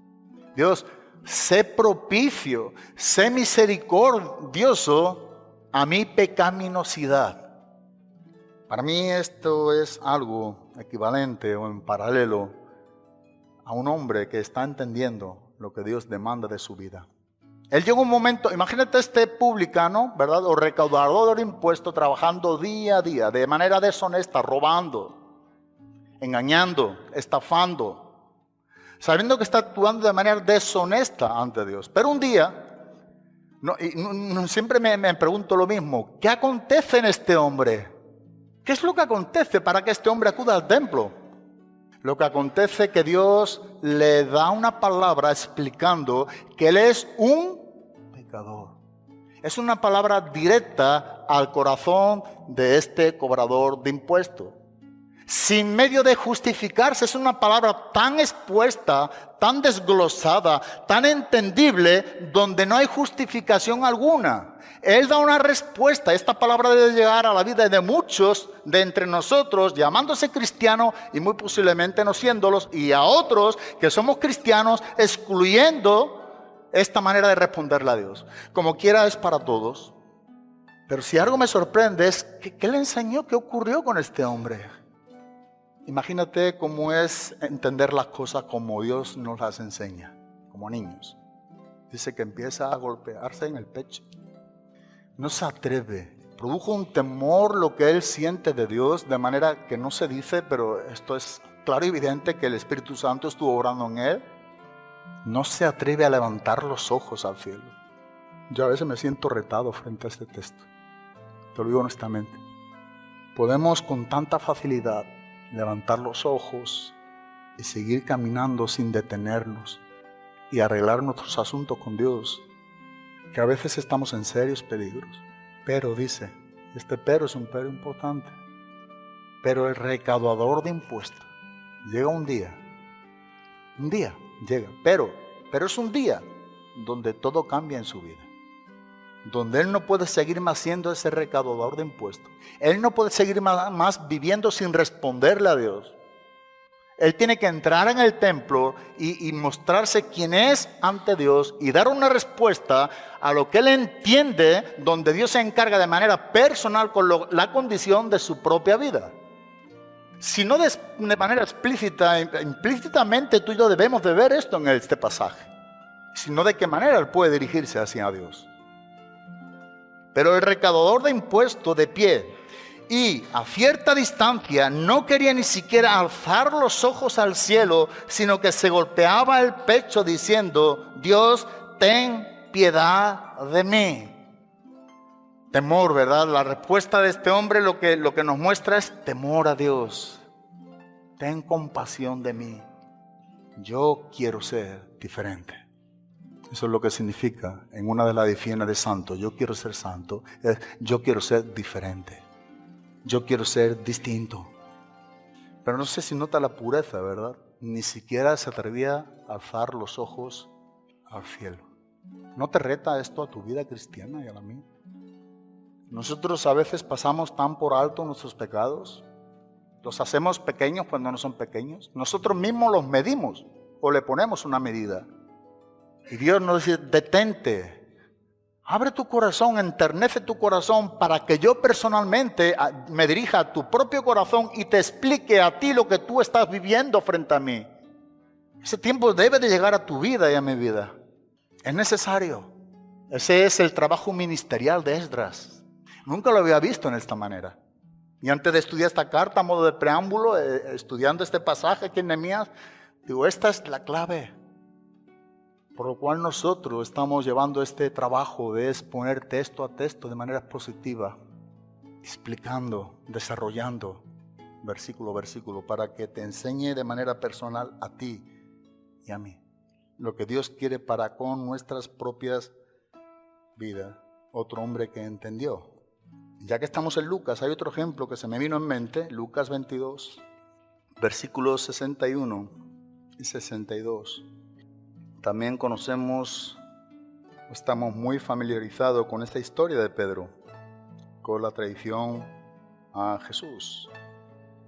Dios, sé propicio, sé misericordioso a mi pecaminosidad. Para mí esto es algo equivalente o en paralelo a un hombre que está entendiendo lo que Dios demanda de su vida. Él llegó un momento, imagínate este publicano, ¿verdad? O recaudador de impuestos trabajando día a día, de manera deshonesta, robando, engañando, estafando, sabiendo que está actuando de manera deshonesta ante Dios. Pero un día, siempre me, me pregunto lo mismo, ¿qué acontece en este hombre? ¿Qué es lo que acontece para que este hombre acuda al templo? Lo que acontece es que Dios le da una palabra explicando que Él es un pecador. Es una palabra directa al corazón de este cobrador de impuestos. Sin medio de justificarse, es una palabra tan expuesta, tan desglosada, tan entendible, donde no hay justificación alguna. Él da una respuesta. Esta palabra debe llegar a la vida de muchos de entre nosotros, llamándose cristiano y muy posiblemente no siéndolos, y a otros que somos cristianos, excluyendo esta manera de responderle a Dios. Como quiera es para todos. Pero si algo me sorprende es, que, ¿qué le enseñó? ¿Qué ocurrió con este hombre? Imagínate cómo es entender las cosas como Dios nos las enseña, como niños. Dice que empieza a golpearse en el pecho. No se atreve. Produjo un temor lo que él siente de Dios, de manera que no se dice, pero esto es claro y evidente que el Espíritu Santo estuvo obrando en él. No se atreve a levantar los ojos al cielo. Yo a veces me siento retado frente a este texto. Te lo digo honestamente. Podemos con tanta facilidad levantar los ojos y seguir caminando sin detenernos y arreglar nuestros asuntos con Dios, que a veces estamos en serios peligros. Pero dice, este pero es un pero importante, pero el recaudador de impuestos llega un día, un día llega, pero, pero es un día donde todo cambia en su vida donde él no puede seguir más siendo ese recaudador de impuestos. Él no puede seguir más, viviendo sin responderle a Dios. Él tiene que entrar en el templo y, mostrarse quién es ante Dios y dar una respuesta a lo que él entiende, donde Dios se encarga de manera personal con la condición de su propia vida. Si no de, de manera explícita, implícitamente tú y yo debemos de ver esto en este pasaje. Sino de qué manera él puede dirigirse hacia Dios. Pero el recaudador de impuestos de pie y a cierta distancia no quería ni siquiera alzar los ojos al cielo, sino que se golpeaba el pecho diciendo, Dios, ten piedad de mí. Temor, ¿verdad? La respuesta de este hombre lo que, lo que nos muestra es temor a Dios. Ten compasión de mí. Yo quiero ser diferente. Eso es lo que significa en una de las definiciones de santo. Yo quiero ser santo. Yo quiero ser diferente. Yo quiero ser distinto. Pero no sé si nota la pureza, ¿verdad? Ni siquiera se atrevía a alzar los ojos al cielo. ¿No te reta esto a tu vida cristiana y a la mía? Nosotros a veces pasamos tan por alto nuestros pecados. Los hacemos pequeños cuando no son pequeños. Nosotros mismos los medimos o le ponemos una medida. Y Dios nos dice, detente, abre tu corazón, enternece tu corazón para que yo personalmente me dirija a tu propio corazón y te explique a ti lo que tú estás viviendo frente a mí. Ese tiempo debe de llegar a tu vida y a mi vida. Es necesario. Ese es el trabajo ministerial de Esdras. Nunca lo había visto en esta manera. Y antes de estudiar esta carta, a modo de preámbulo, eh, estudiando este pasaje aquí en Nehemías, digo, esta es la clave. Por lo cual nosotros estamos llevando este trabajo de exponer texto a texto de manera positiva, explicando, desarrollando versículo a versículo, para que te enseñe de manera personal a ti y a mí lo que Dios quiere para con nuestras propias vidas. Otro hombre que entendió. Ya que estamos en Lucas, hay otro ejemplo que se me vino en mente, Lucas 22, versículos 61 y 62. También conocemos, estamos muy familiarizados con esta historia de Pedro, con la tradición a Jesús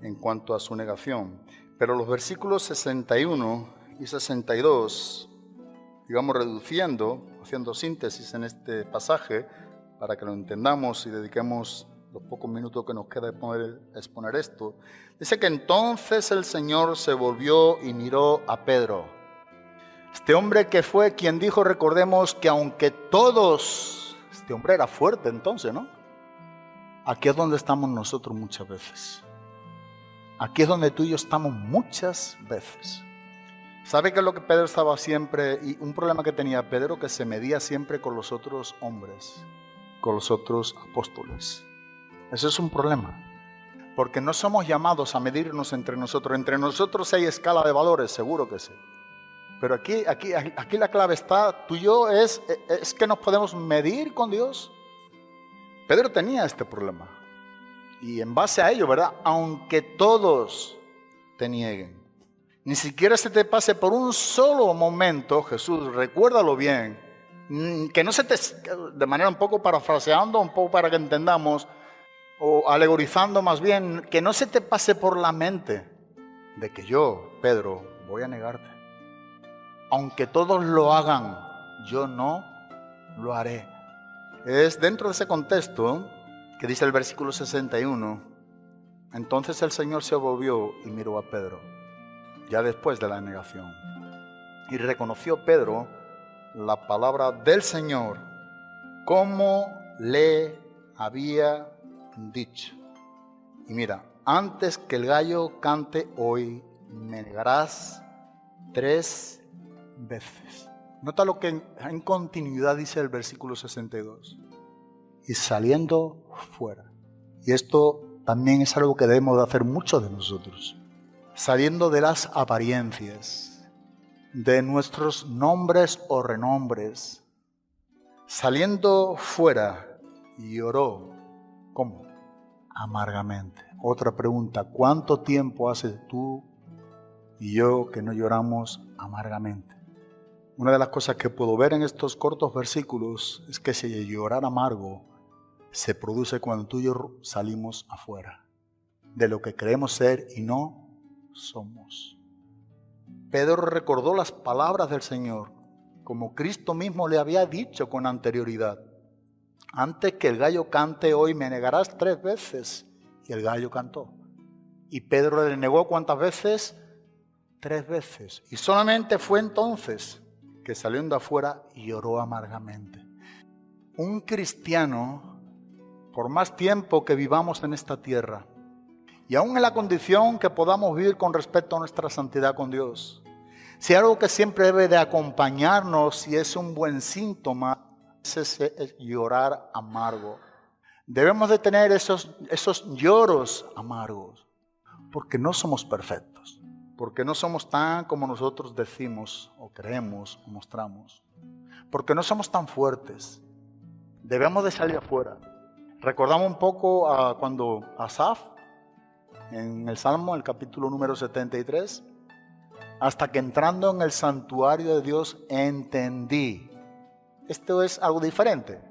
en cuanto a su negación. Pero los versículos 61 y 62, digamos reduciendo, haciendo síntesis en este pasaje, para que lo entendamos y dediquemos los pocos minutos que nos queda de poder exponer esto, dice que entonces el Señor se volvió y miró a Pedro. Este hombre que fue quien dijo, recordemos que aunque todos, este hombre era fuerte entonces, ¿no? Aquí es donde estamos nosotros muchas veces. Aquí es donde tú y yo estamos muchas veces. ¿Sabe qué es lo que Pedro estaba siempre? Y un problema que tenía Pedro que se medía siempre con los otros hombres, con los otros apóstoles. Eso es un problema. Porque no somos llamados a medirnos entre nosotros. Entre nosotros hay escala de valores, seguro que sí. Pero aquí, aquí, aquí la clave está, tú yo, es, es que nos podemos medir con Dios. Pedro tenía este problema. Y en base a ello, ¿verdad? Aunque todos te nieguen. Ni siquiera se te pase por un solo momento, Jesús, recuérdalo bien, que no se te, de manera un poco parafraseando, un poco para que entendamos, o alegorizando más bien, que no se te pase por la mente de que yo, Pedro, voy a negarte. Aunque todos lo hagan, yo no lo haré. Es dentro de ese contexto que dice el versículo 61, entonces el Señor se volvió y miró a Pedro, ya después de la negación, y reconoció Pedro la palabra del Señor como le había dicho. Y mira, antes que el gallo cante hoy, me negarás tres veces. Nota lo que en, continuidad dice el versículo 62 y saliendo fuera. Y esto también es algo que debemos de hacer muchos de nosotros. Saliendo de las apariencias, de nuestros nombres o renombres, saliendo fuera y oró. ¿Cómo? Amargamente. Otra pregunta, ¿cuánto tiempo hace tú y yo que no lloramos amargamente? Una de las cosas que puedo ver en estos cortos versículos es que si llorar amargo se produce cuando tú y yo salimos afuera de lo que creemos ser y no somos. Pedro recordó las palabras del Señor, como Cristo mismo le había dicho con anterioridad. Antes que el gallo cante hoy, me negarás tres veces. Y el gallo cantó. Y Pedro le negó cuántas veces? Tres veces. Y solamente fue entonces que saliendo afuera y lloró amargamente. Un cristiano por más tiempo que vivamos en esta tierra, y aún en la condición que podamos vivir con respecto a nuestra santidad con Dios. Si algo que siempre debe de acompañarnos y es un buen síntoma, es ese llorar amargo. Debemos de tener esos, esos lloros amargos, porque no somos perfectos, porque no somos tan como nosotros decimos o creemos o mostramos, porque no somos tan fuertes. Debemos de salir afuera Recordamos un poco a cuando Asaf, en el Salmo, el capítulo número 73, hasta que entrando en el santuario de Dios entendí. Esto es algo diferente.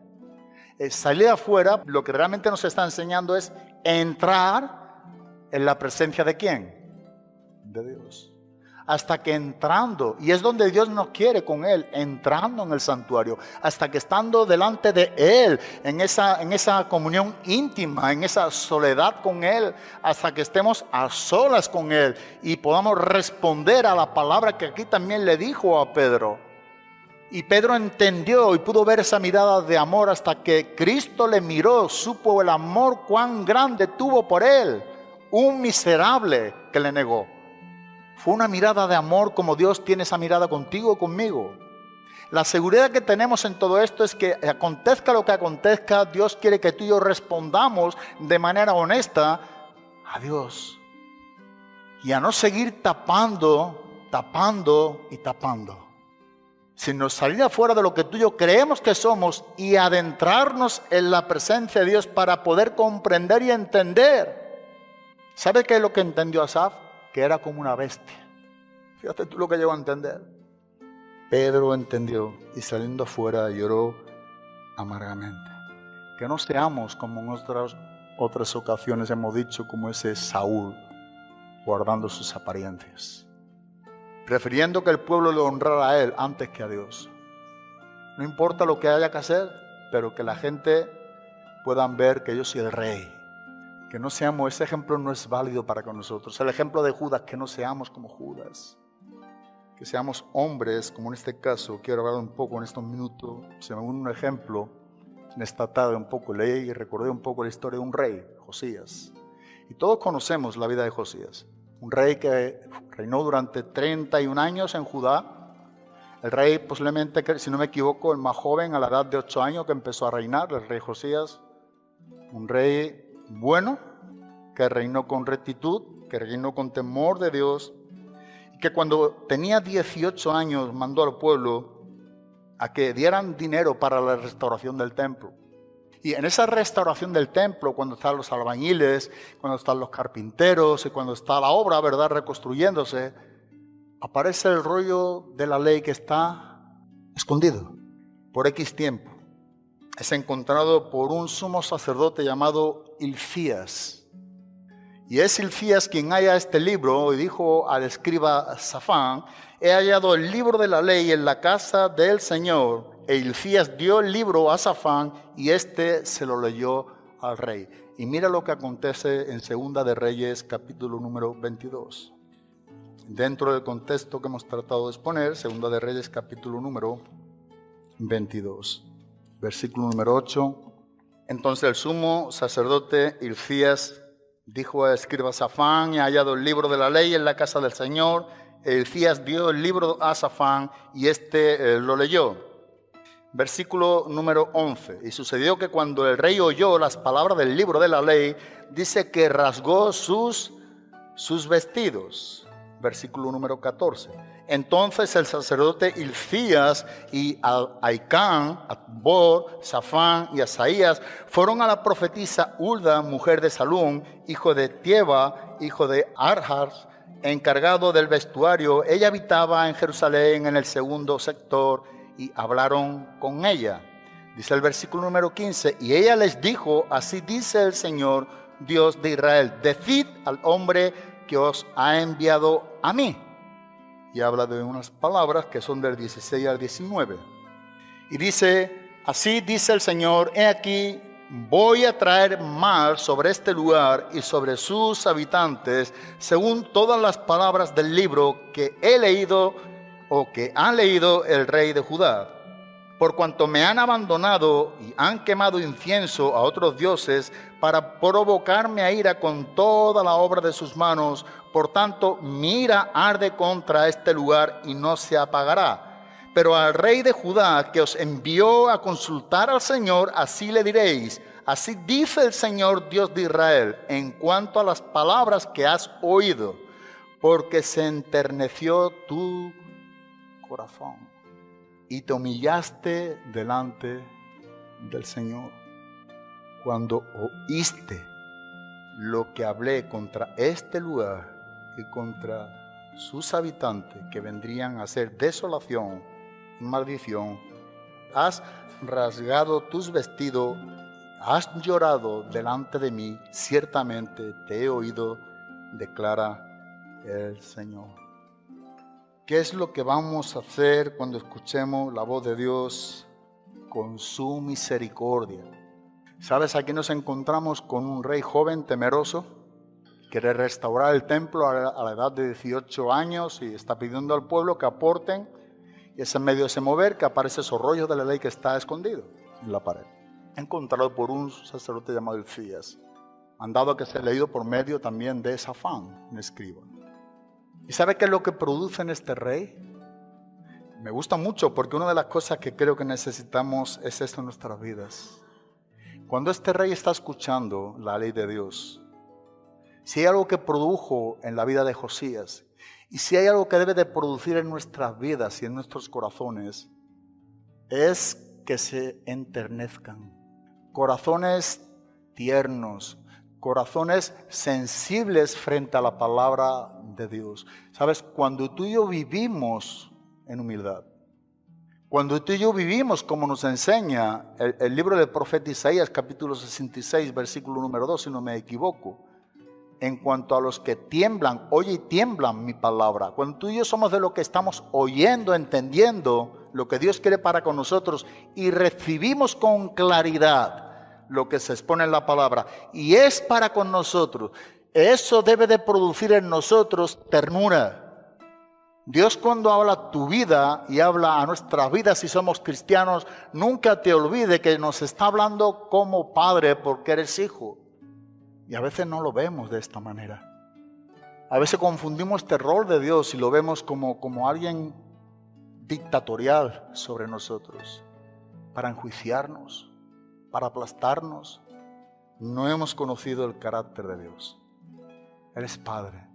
salir afuera, lo que realmente nos está enseñando es entrar en la presencia de quién? De Dios hasta que entrando, y es donde Dios nos quiere con Él, entrando en el santuario, hasta que estando delante de Él, en esa, en esa comunión íntima, en esa soledad con Él, hasta que estemos a solas con Él y podamos responder a la palabra que aquí también le dijo a Pedro. Y Pedro entendió y pudo ver esa mirada de amor hasta que Cristo le miró, supo el amor cuán grande tuvo por él, un miserable que le negó. Fue una mirada de amor como Dios tiene esa mirada contigo, conmigo. La seguridad que tenemos en todo esto es que acontezca lo que acontezca, Dios quiere que tú y yo respondamos de manera honesta a Dios. Y a no seguir tapando, tapando y tapando. Sino salir afuera de lo que tú y yo creemos que somos y adentrarnos en la presencia de Dios para poder comprender y entender. ¿Sabe qué es lo que entendió Asaf? Que era como una bestia. Fíjate tú lo que llegó a entender. Pedro entendió y saliendo afuera lloró amargamente. Que no seamos como en otras, otras ocasiones hemos dicho, como ese Saúl, guardando sus apariencias, prefiriendo que el pueblo le honrara a él antes que a Dios. No importa lo que haya que hacer, pero que la gente puedan ver que yo soy el rey. Que no seamos, ese ejemplo no es válido para con nosotros. El ejemplo de Judas, que no seamos como Judas que seamos hombres, como en este caso, quiero hablar un poco en estos minutos, se me un ejemplo, en esta tarde un poco leí y recordé un poco la historia de un rey, Josías. Y todos conocemos la vida de Josías, un rey que reinó durante 31 años en Judá. El rey posiblemente, si no me equivoco, el más joven a la edad de 8 años que empezó a reinar, el rey Josías, un rey bueno, que reinó con rectitud, que reinó con temor de Dios, que cuando tenía 18 años mandó al pueblo a que dieran dinero para la restauración del templo. Y en esa restauración del templo, cuando están los albañiles, cuando están los carpinteros y cuando está la obra, ¿verdad?, reconstruyéndose, aparece el rollo de la ley que está escondido por X tiempo. Es encontrado por un sumo sacerdote llamado Ilfías. Y es Ilfías quien halla este libro y dijo al escriba Safán, he hallado el libro de la ley en la casa del Señor. E Ilfías dio el libro a Safán y éste se lo leyó al rey. Y mira lo que acontece en Segunda de Reyes capítulo número 22. Dentro del contexto que hemos tratado de exponer, Segunda de Reyes capítulo número 22, versículo número 8. Entonces el sumo sacerdote Ilfías Dijo a escriba Safán, he hallado el libro de la ley en la casa del Señor. Elías dio el libro a Safán y éste eh, lo leyó. Versículo número 11. Y sucedió que cuando el rey oyó las palabras del libro de la ley, dice que rasgó sus, sus vestidos. Versículo número 14. Entonces el sacerdote Ilfías y Aicán, Atbor, Safán y Asaías fueron a la profetisa Ulda, mujer de Salún, hijo de Tieba, hijo de Arhas, encargado del vestuario. Ella habitaba en Jerusalén en el segundo sector y hablaron con ella. Dice el versículo número 15, y ella les dijo, así dice el Señor, Dios de Israel, decid al hombre que os ha enviado a mí y habla de unas palabras que son del 16 al 19. Y dice, así dice el Señor, he aquí, voy a traer mal sobre este lugar y sobre sus habitantes, según todas las palabras del libro que he leído o que ha leído el rey de Judá. Por cuanto me han abandonado y han quemado incienso a otros dioses para provocarme a ira con toda la obra de sus manos, por tanto, mira arde contra este lugar y no se apagará. Pero al rey de Judá que os envió a consultar al Señor, así le diréis, así dice el Señor Dios de Israel, en cuanto a las palabras que has oído, porque se enterneció tu corazón y te humillaste delante del Señor. Cuando oíste lo que hablé contra este lugar, y contra sus habitantes que vendrían a ser desolación y maldición, has rasgado tus vestidos, has llorado delante de mí, ciertamente te he oído, declara el Señor. ¿Qué es lo que vamos a hacer cuando escuchemos la voz de Dios con su misericordia? ¿Sabes? Aquí nos encontramos con un rey joven temeroso quiere restaurar el templo a la edad de 18 años y está pidiendo al pueblo que aporten. Y es en medio de ese mover que aparece esos rollos de la ley que está escondido en la pared. Encontrado por un sacerdote llamado Elfías. Mandado a que sea leído por medio también de Safán, un escriba. ¿Y sabe qué es lo que produce en este rey? Me gusta mucho porque una de las cosas que creo que necesitamos es esto en nuestras vidas. Cuando este rey está escuchando la ley de Dios, si hay algo que produjo en la vida de Josías y si hay algo que debe de producir en nuestras vidas y en nuestros corazones, es que se enternezcan. Corazones tiernos, corazones sensibles frente a la palabra de Dios. Sabes, cuando tú y yo vivimos en humildad, cuando tú y yo vivimos como nos enseña el, el libro del profeta Isaías, capítulo 66, versículo número 2, si no me equivoco, en cuanto a los que tiemblan, oye y tiemblan mi palabra. Cuando tú y yo somos de lo que estamos oyendo, entendiendo lo que Dios quiere para con nosotros y recibimos con claridad lo que se expone en la palabra y es para con nosotros, eso debe de producir en nosotros ternura. Dios cuando habla tu vida y habla a nuestras vidas si somos cristianos, nunca te olvide que nos está hablando como padre porque eres hijo. Y a veces no lo vemos de esta manera. A veces confundimos este rol de Dios y lo vemos como, como alguien dictatorial sobre nosotros, para enjuiciarnos, para aplastarnos. No hemos conocido el carácter de Dios. Él es Padre.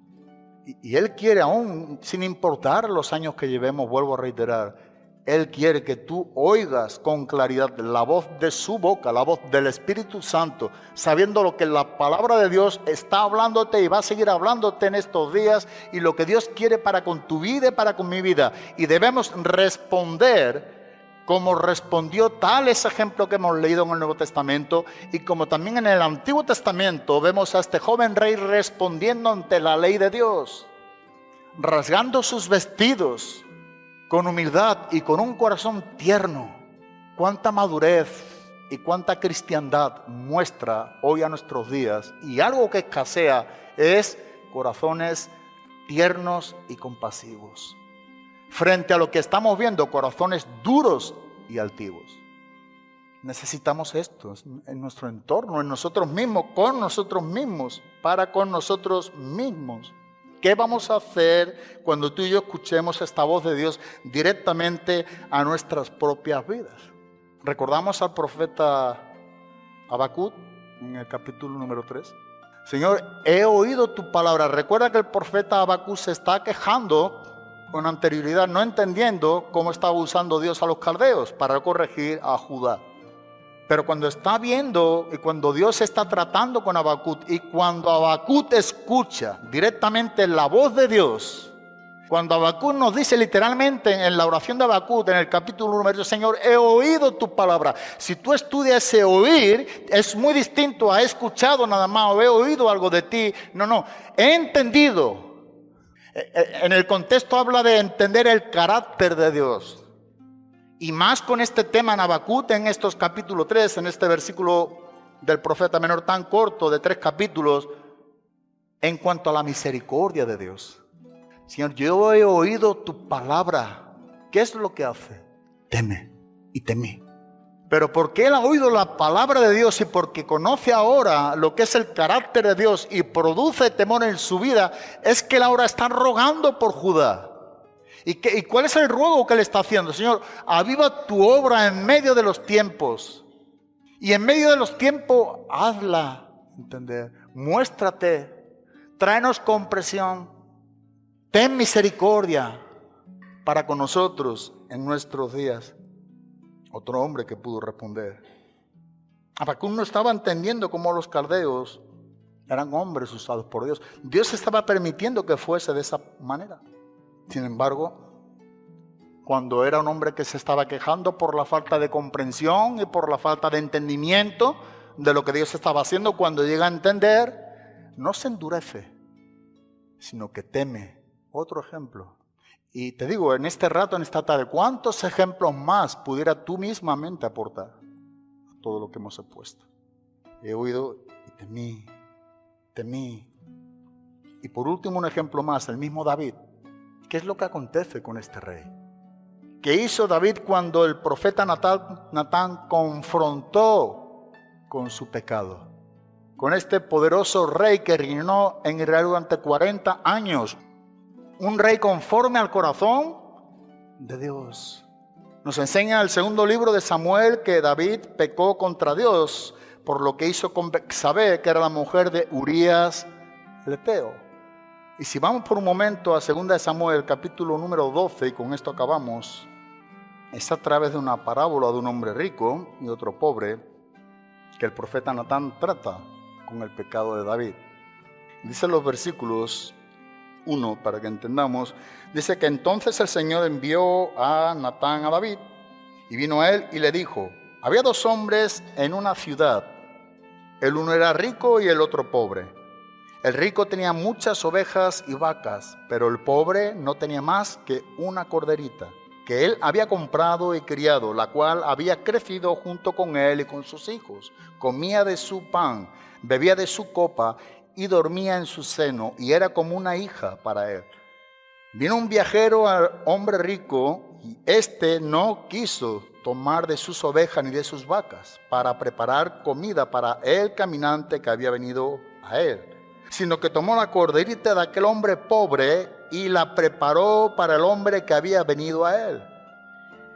Y Él quiere, aún sin importar los años que llevemos, vuelvo a reiterar, él quiere que tú oigas con claridad la voz de su boca, la voz del Espíritu Santo, sabiendo lo que la palabra de Dios está hablándote y va a seguir hablándote en estos días y lo que Dios quiere para con tu vida y para con mi vida. Y debemos responder como respondió tal ese ejemplo que hemos leído en el Nuevo Testamento y como también en el Antiguo Testamento vemos a este joven rey respondiendo ante la ley de Dios, rasgando sus vestidos con humildad y con un corazón tierno. Cuánta madurez y cuánta cristiandad muestra hoy a nuestros días. Y algo que escasea es corazones tiernos y compasivos. Frente a lo que estamos viendo, corazones duros y altivos. Necesitamos esto en nuestro entorno, en nosotros mismos, con nosotros mismos, para con nosotros mismos. ¿Qué vamos a hacer cuando tú y yo escuchemos esta voz de Dios directamente a nuestras propias vidas? Recordamos al profeta Habacuc en el capítulo número 3. Señor, he oído tu palabra. Recuerda que el profeta Habacuc se está quejando con anterioridad, no entendiendo cómo estaba usando Dios a los caldeos para corregir a Judá. Pero cuando está viendo y cuando Dios está tratando con Habacuc y cuando Habacuc escucha directamente la voz de Dios, cuando Habacuc nos dice literalmente en la oración de Habacuc, en el capítulo número Señor, he oído tu palabra. Si tú estudias ese oír, es muy distinto a he escuchado nada más o he oído algo de ti. No, no, he entendido. En el contexto habla de entender el carácter de Dios. Y más con este tema en en estos capítulos 3, en este versículo del profeta menor tan corto de tres capítulos, en cuanto a la misericordia de Dios. Señor, yo he oído tu palabra. ¿Qué es lo que hace? Teme y temí. Pero porque él ha oído la palabra de Dios y porque conoce ahora lo que es el carácter de Dios y produce temor en su vida, es que él ahora está rogando por Judá. ¿Y, qué, ¿Y, cuál es el ruego que le está haciendo? Señor, aviva tu obra en medio de los tiempos. Y en medio de los tiempos, hazla entender. Muéstrate. Tráenos compresión. Ten misericordia para con nosotros en nuestros días. Otro hombre que pudo responder. Habacuc no estaba entendiendo cómo los caldeos eran hombres usados por Dios. Dios estaba permitiendo que fuese de esa manera. Sin embargo, cuando era un hombre que se estaba quejando por la falta de comprensión y por la falta de entendimiento de lo que Dios estaba haciendo, cuando llega a entender, no se endurece, sino que teme. Otro ejemplo. Y te digo, en este rato, en esta tarde, ¿cuántos ejemplos más pudiera tú mismamente aportar a todo lo que hemos expuesto? He oído y temí, temí. Y por último, un ejemplo más, el mismo David. ¿Qué es lo que acontece con este rey? que hizo David cuando el profeta Natán, Natán confrontó con su pecado. Con este poderoso rey que reinó en Israel durante 40 años. Un rey conforme al corazón de Dios. Nos enseña el segundo libro de Samuel que David pecó contra Dios por lo que hizo con Bexabé, que era la mujer de Urías Leteo. Y si vamos por un momento a 2 de Samuel, capítulo número 12, y con esto acabamos, es a través de una parábola de un hombre rico y otro pobre que el profeta Natán trata con el pecado de David. Dice los versículos 1 para que entendamos, dice que entonces el Señor envió a Natán a David y vino a él y le dijo, había dos hombres en una ciudad, el uno era rico y el otro pobre. El rico tenía muchas ovejas y vacas, pero el pobre no tenía más que una corderita que él había comprado y criado, la cual había crecido junto con él y con sus hijos. Comía de su pan, bebía de su copa y dormía en su seno, y era como una hija para él. Vino un viajero al hombre rico, y éste no quiso tomar de sus ovejas ni de sus vacas para preparar comida para el caminante que había venido a él, sino que tomó la corderita de aquel hombre pobre y la preparó para el hombre que había venido a él.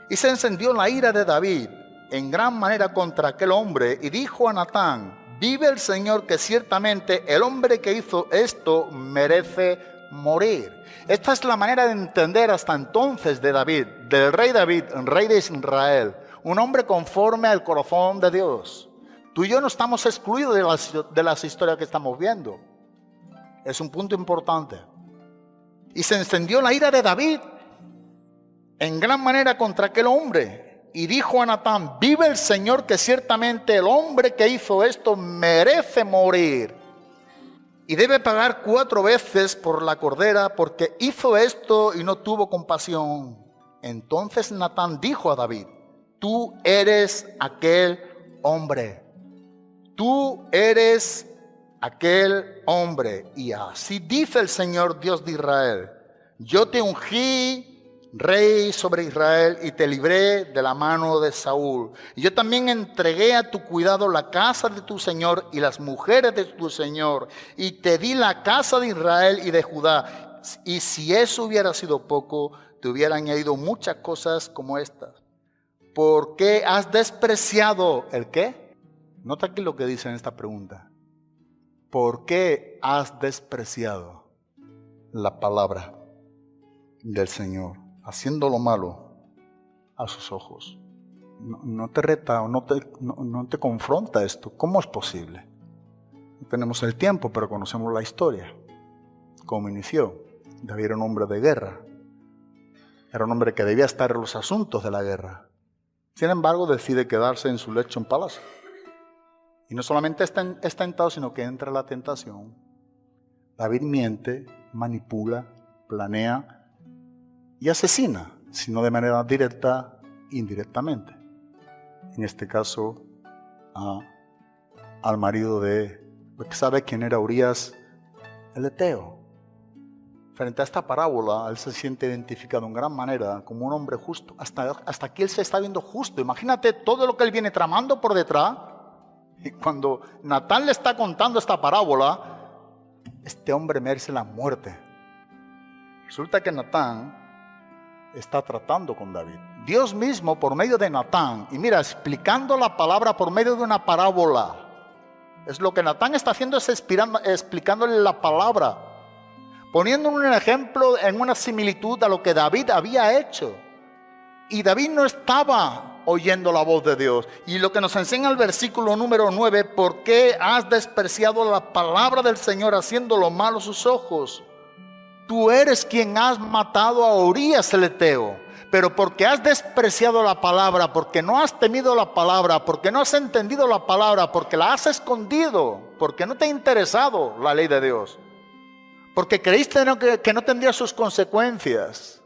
Y se encendió la ira de David en gran manera contra aquel hombre y dijo a Natán, vive el Señor que ciertamente el hombre que hizo esto merece morir. Esta es la manera de entender hasta entonces de David, del rey David, rey de Israel, un hombre conforme al corazón de Dios. Tú y yo no estamos excluidos de las, de las historias que estamos viendo. Es un punto importante. Y se encendió la ira de David en gran manera contra aquel hombre. Y dijo a Natán, vive el Señor que ciertamente el hombre que hizo esto merece morir. Y debe pagar cuatro veces por la cordera porque hizo esto y no tuvo compasión. Entonces Natán dijo a David, tú eres aquel hombre. Tú eres aquel hombre. Y así dice el Señor Dios de Israel, yo te ungí rey sobre Israel y te libré de la mano de Saúl. Y yo también entregué a tu cuidado la casa de tu Señor y las mujeres de tu Señor. Y te di la casa de Israel y de Judá. Y si eso hubiera sido poco, te hubiera añadido muchas cosas como estas. ¿Por qué has despreciado el qué? Nota aquí lo que dice en esta pregunta. ¿Por qué has despreciado la palabra del Señor, haciendo lo malo a sus ojos? No, te reta o no te, no, no te confronta esto. ¿Cómo es posible? No tenemos el tiempo, pero conocemos la historia. Cómo inició. David era un hombre de guerra. Era un hombre que debía estar en los asuntos de la guerra. Sin embargo, decide quedarse en su lecho en palacio. Y no solamente es tentado, sino que entra la tentación. David miente, manipula, planea y asesina, sino de manera directa, indirectamente. En este caso, a, al marido de, ¿sabe quién era Urias? El Eteo. Frente a esta parábola, él se siente identificado en gran manera como un hombre justo. Hasta, hasta aquí él se está viendo justo. Imagínate todo lo que él viene tramando por detrás. Y cuando Natán le está contando esta parábola, este hombre merece la muerte. Resulta que Natán está tratando con David. Dios mismo por medio de Natán, y mira, explicando la palabra por medio de una parábola. Es lo que Natán está haciendo es explicándole la palabra, poniendo un ejemplo en una similitud a lo que David había hecho. Y David no estaba oyendo la voz de Dios. Y lo que nos enseña el versículo número 9, ¿por qué has despreciado la palabra del Señor haciendo lo malo sus ojos? Tú eres quien has matado a Urias el Eteo. Pero porque has despreciado la palabra, porque no has temido la palabra, porque no has entendido la palabra, porque la has escondido, porque no te ha interesado la ley de Dios, porque creíste que no tendría sus consecuencias,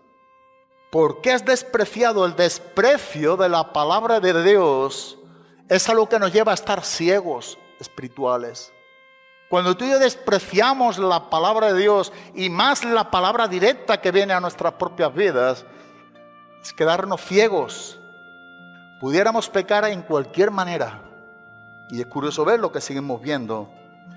¿Por qué has despreciado el desprecio de la palabra de Dios? Es algo que nos lleva a estar ciegos espirituales. Cuando tú y yo despreciamos la palabra de Dios y más la palabra directa que viene a nuestras propias vidas, es quedarnos ciegos. Pudiéramos pecar en cualquier manera. Y es curioso ver lo que seguimos viendo.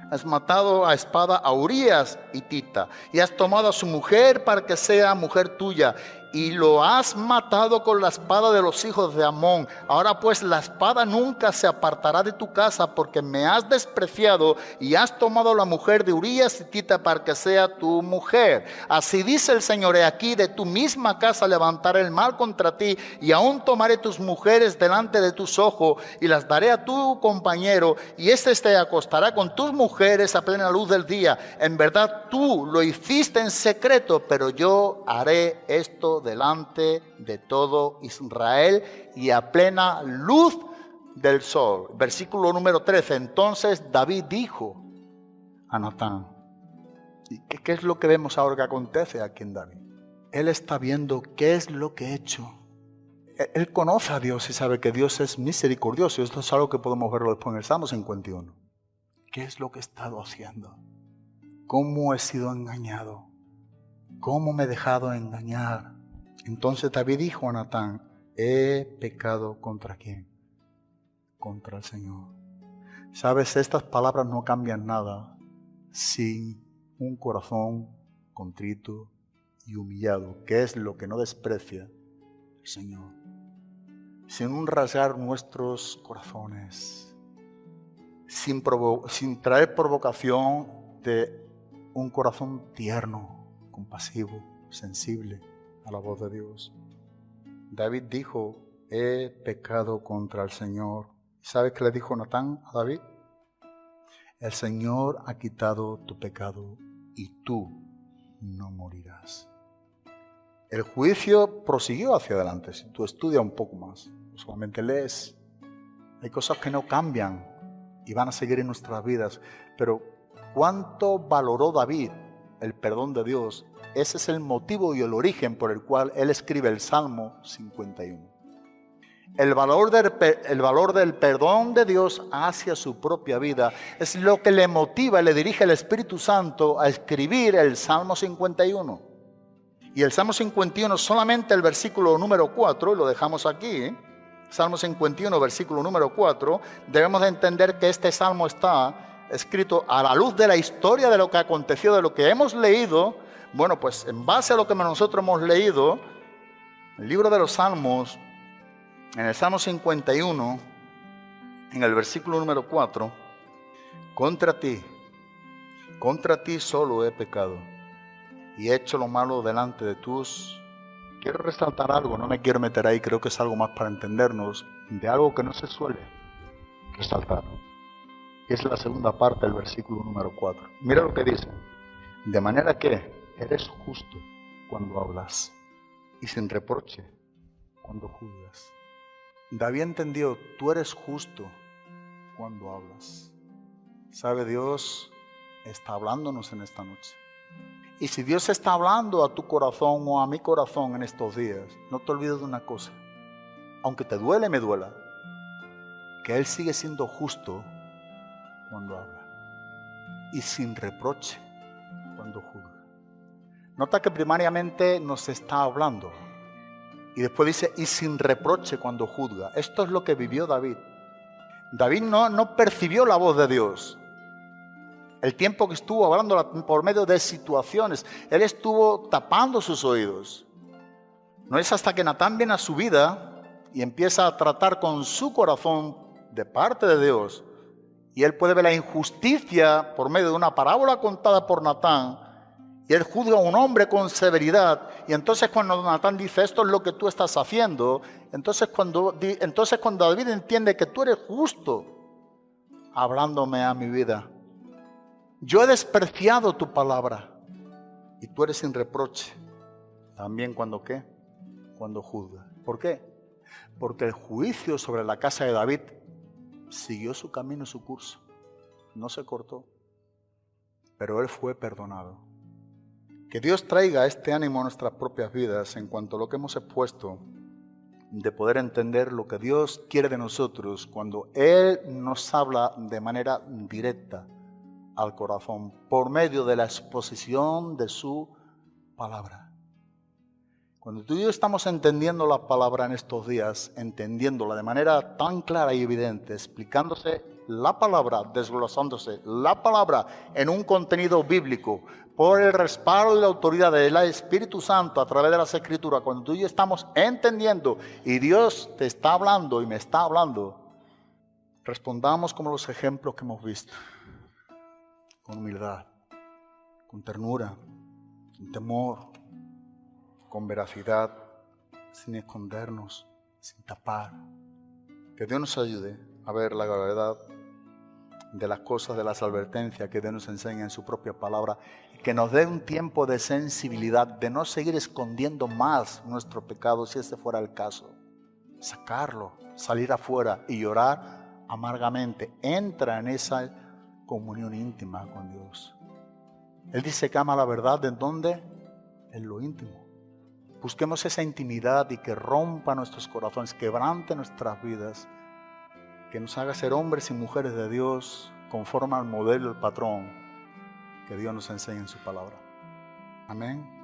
Has matado a espada a Urias y Tita, y has tomado a su mujer para que sea mujer tuya, y lo has matado con la espada de los hijos de Amón. Ahora pues la espada nunca se apartará de tu casa porque me has despreciado y has tomado la mujer de Urias y Tita para que sea tu mujer. Así dice el Señor, he aquí de tu misma casa levantaré el mal contra ti y aún tomaré tus mujeres delante de tus ojos y las daré a tu compañero y éste te acostará con tus mujeres a plena luz del día. En verdad tú lo hiciste en secreto, pero yo haré esto delante de todo Israel y a plena luz del sol. Versículo número 13. Entonces David dijo a Natán, ¿y qué, es lo que vemos ahora que acontece aquí en David? Él está viendo qué es lo que he hecho. Él- Él conoce a Dios y sabe que Dios es misericordioso. Esto es algo que podemos verlo después en el Salmo 51. ¿Qué es lo que he estado haciendo? ¿Cómo he sido engañado? ¿Cómo me he dejado engañar? Entonces David dijo a Natán, he pecado contra quién? Contra el Señor. Sabes, estas palabras no cambian nada sin un corazón contrito y humillado, que es lo que no desprecia el Señor. Sin un rasgar nuestros corazones, sin, sin traer provocación de un corazón tierno, compasivo, sensible a la voz de Dios. David dijo, he pecado contra el Señor. ¿Sabes qué le dijo Natán a David? El Señor ha quitado tu pecado y tú no morirás. El juicio prosiguió hacia adelante. Si tú estudias un poco más, solamente lees, hay cosas que no cambian y van a seguir en nuestras vidas. Pero ¿cuánto valoró David el perdón de Dios? Ese es el motivo y el origen por el cual él escribe el Salmo 51. El valor, del, el valor del perdón de Dios hacia su propia vida es lo que le motiva y le dirige el Espíritu Santo a escribir el Salmo 51. Y el Salmo 51, solamente el versículo número 4, y lo dejamos aquí, ¿eh? Salmo 51, versículo número 4, debemos de entender que este salmo está escrito a la luz de la historia de lo que aconteció, de lo que hemos leído. Bueno, pues en base a lo que nosotros hemos leído, el libro de los Salmos, en el Salmo 51, en el versículo número 4, contra ti, contra ti solo he pecado y he hecho lo malo delante de tus... Quiero resaltar algo, no me quiero meter ahí, creo que es algo más para entendernos, de algo que no se suele resaltar. Es la segunda parte del versículo número 4. Mira lo que dice. De manera que eres justo cuando hablas y sin reproche cuando juzgas. David entendió, tú eres justo cuando hablas. ¿Sabe Dios? Está hablándonos en esta noche. Y si Dios está hablando a tu corazón o a mi corazón en estos días, no te olvides de una cosa. Aunque te duele, me duela, que Él sigue siendo justo cuando habla y sin reproche cuando juzga. Nota que primariamente nos está hablando y después dice y sin reproche cuando juzga. Esto es lo que vivió David. David no, no percibió la voz de Dios. El tiempo que estuvo hablando la- por medio de situaciones, él estuvo tapando sus oídos. No es hasta que Natán viene a su vida y empieza a tratar con su corazón de parte de Dios. Y él puede ver la injusticia por medio de una parábola contada por Natán. Y él juzga a un hombre con severidad. Y entonces cuando Natán dice, esto es lo que tú estás haciendo, entonces cuando, entonces cuando David entiende que tú eres justo, hablándome a mi vida. Yo he despreciado tu palabra y tú eres sin reproche. También cuando qué? Cuando juzga. ¿Por qué? Porque el juicio sobre la casa de David siguió su camino su curso. No se cortó. Pero él fue perdonado. Que Dios traiga este ánimo a nuestras propias vidas en cuanto a lo que hemos expuesto, de poder entender lo que Dios quiere de nosotros cuando Él nos habla de manera directa al corazón por medio de la exposición de su palabra. Cuando tú y yo estamos entendiendo la palabra en estos días, entendiéndola de manera tan clara y evidente, explicándose la palabra, desglosándose la palabra en un contenido bíblico, por el respaldo y la autoridad del Espíritu Santo a través de las Escrituras, cuando tú y yo estamos entendiendo y Dios te está hablando y me está hablando, respondamos como los ejemplos que hemos visto, con humildad, con ternura, con temor, con veracidad, sin escondernos, sin tapar. Que Dios nos ayude a ver la gravedad de las cosas, de las advertencias que Dios nos enseña en su propia palabra y que nos dé un tiempo de sensibilidad, de no seguir escondiendo más nuestro pecado si ese fuera el caso. Sacarlo, salir afuera y llorar amargamente. Entra en esa comunión íntima con Dios. Él dice que ama la verdad en donde? En lo íntimo. Busquemos esa intimidad y que rompa nuestros corazones, quebrante nuestras vidas, que nos haga ser hombres y mujeres de Dios conforme al modelo, el patrón que Dios nos enseña en su palabra. Amén.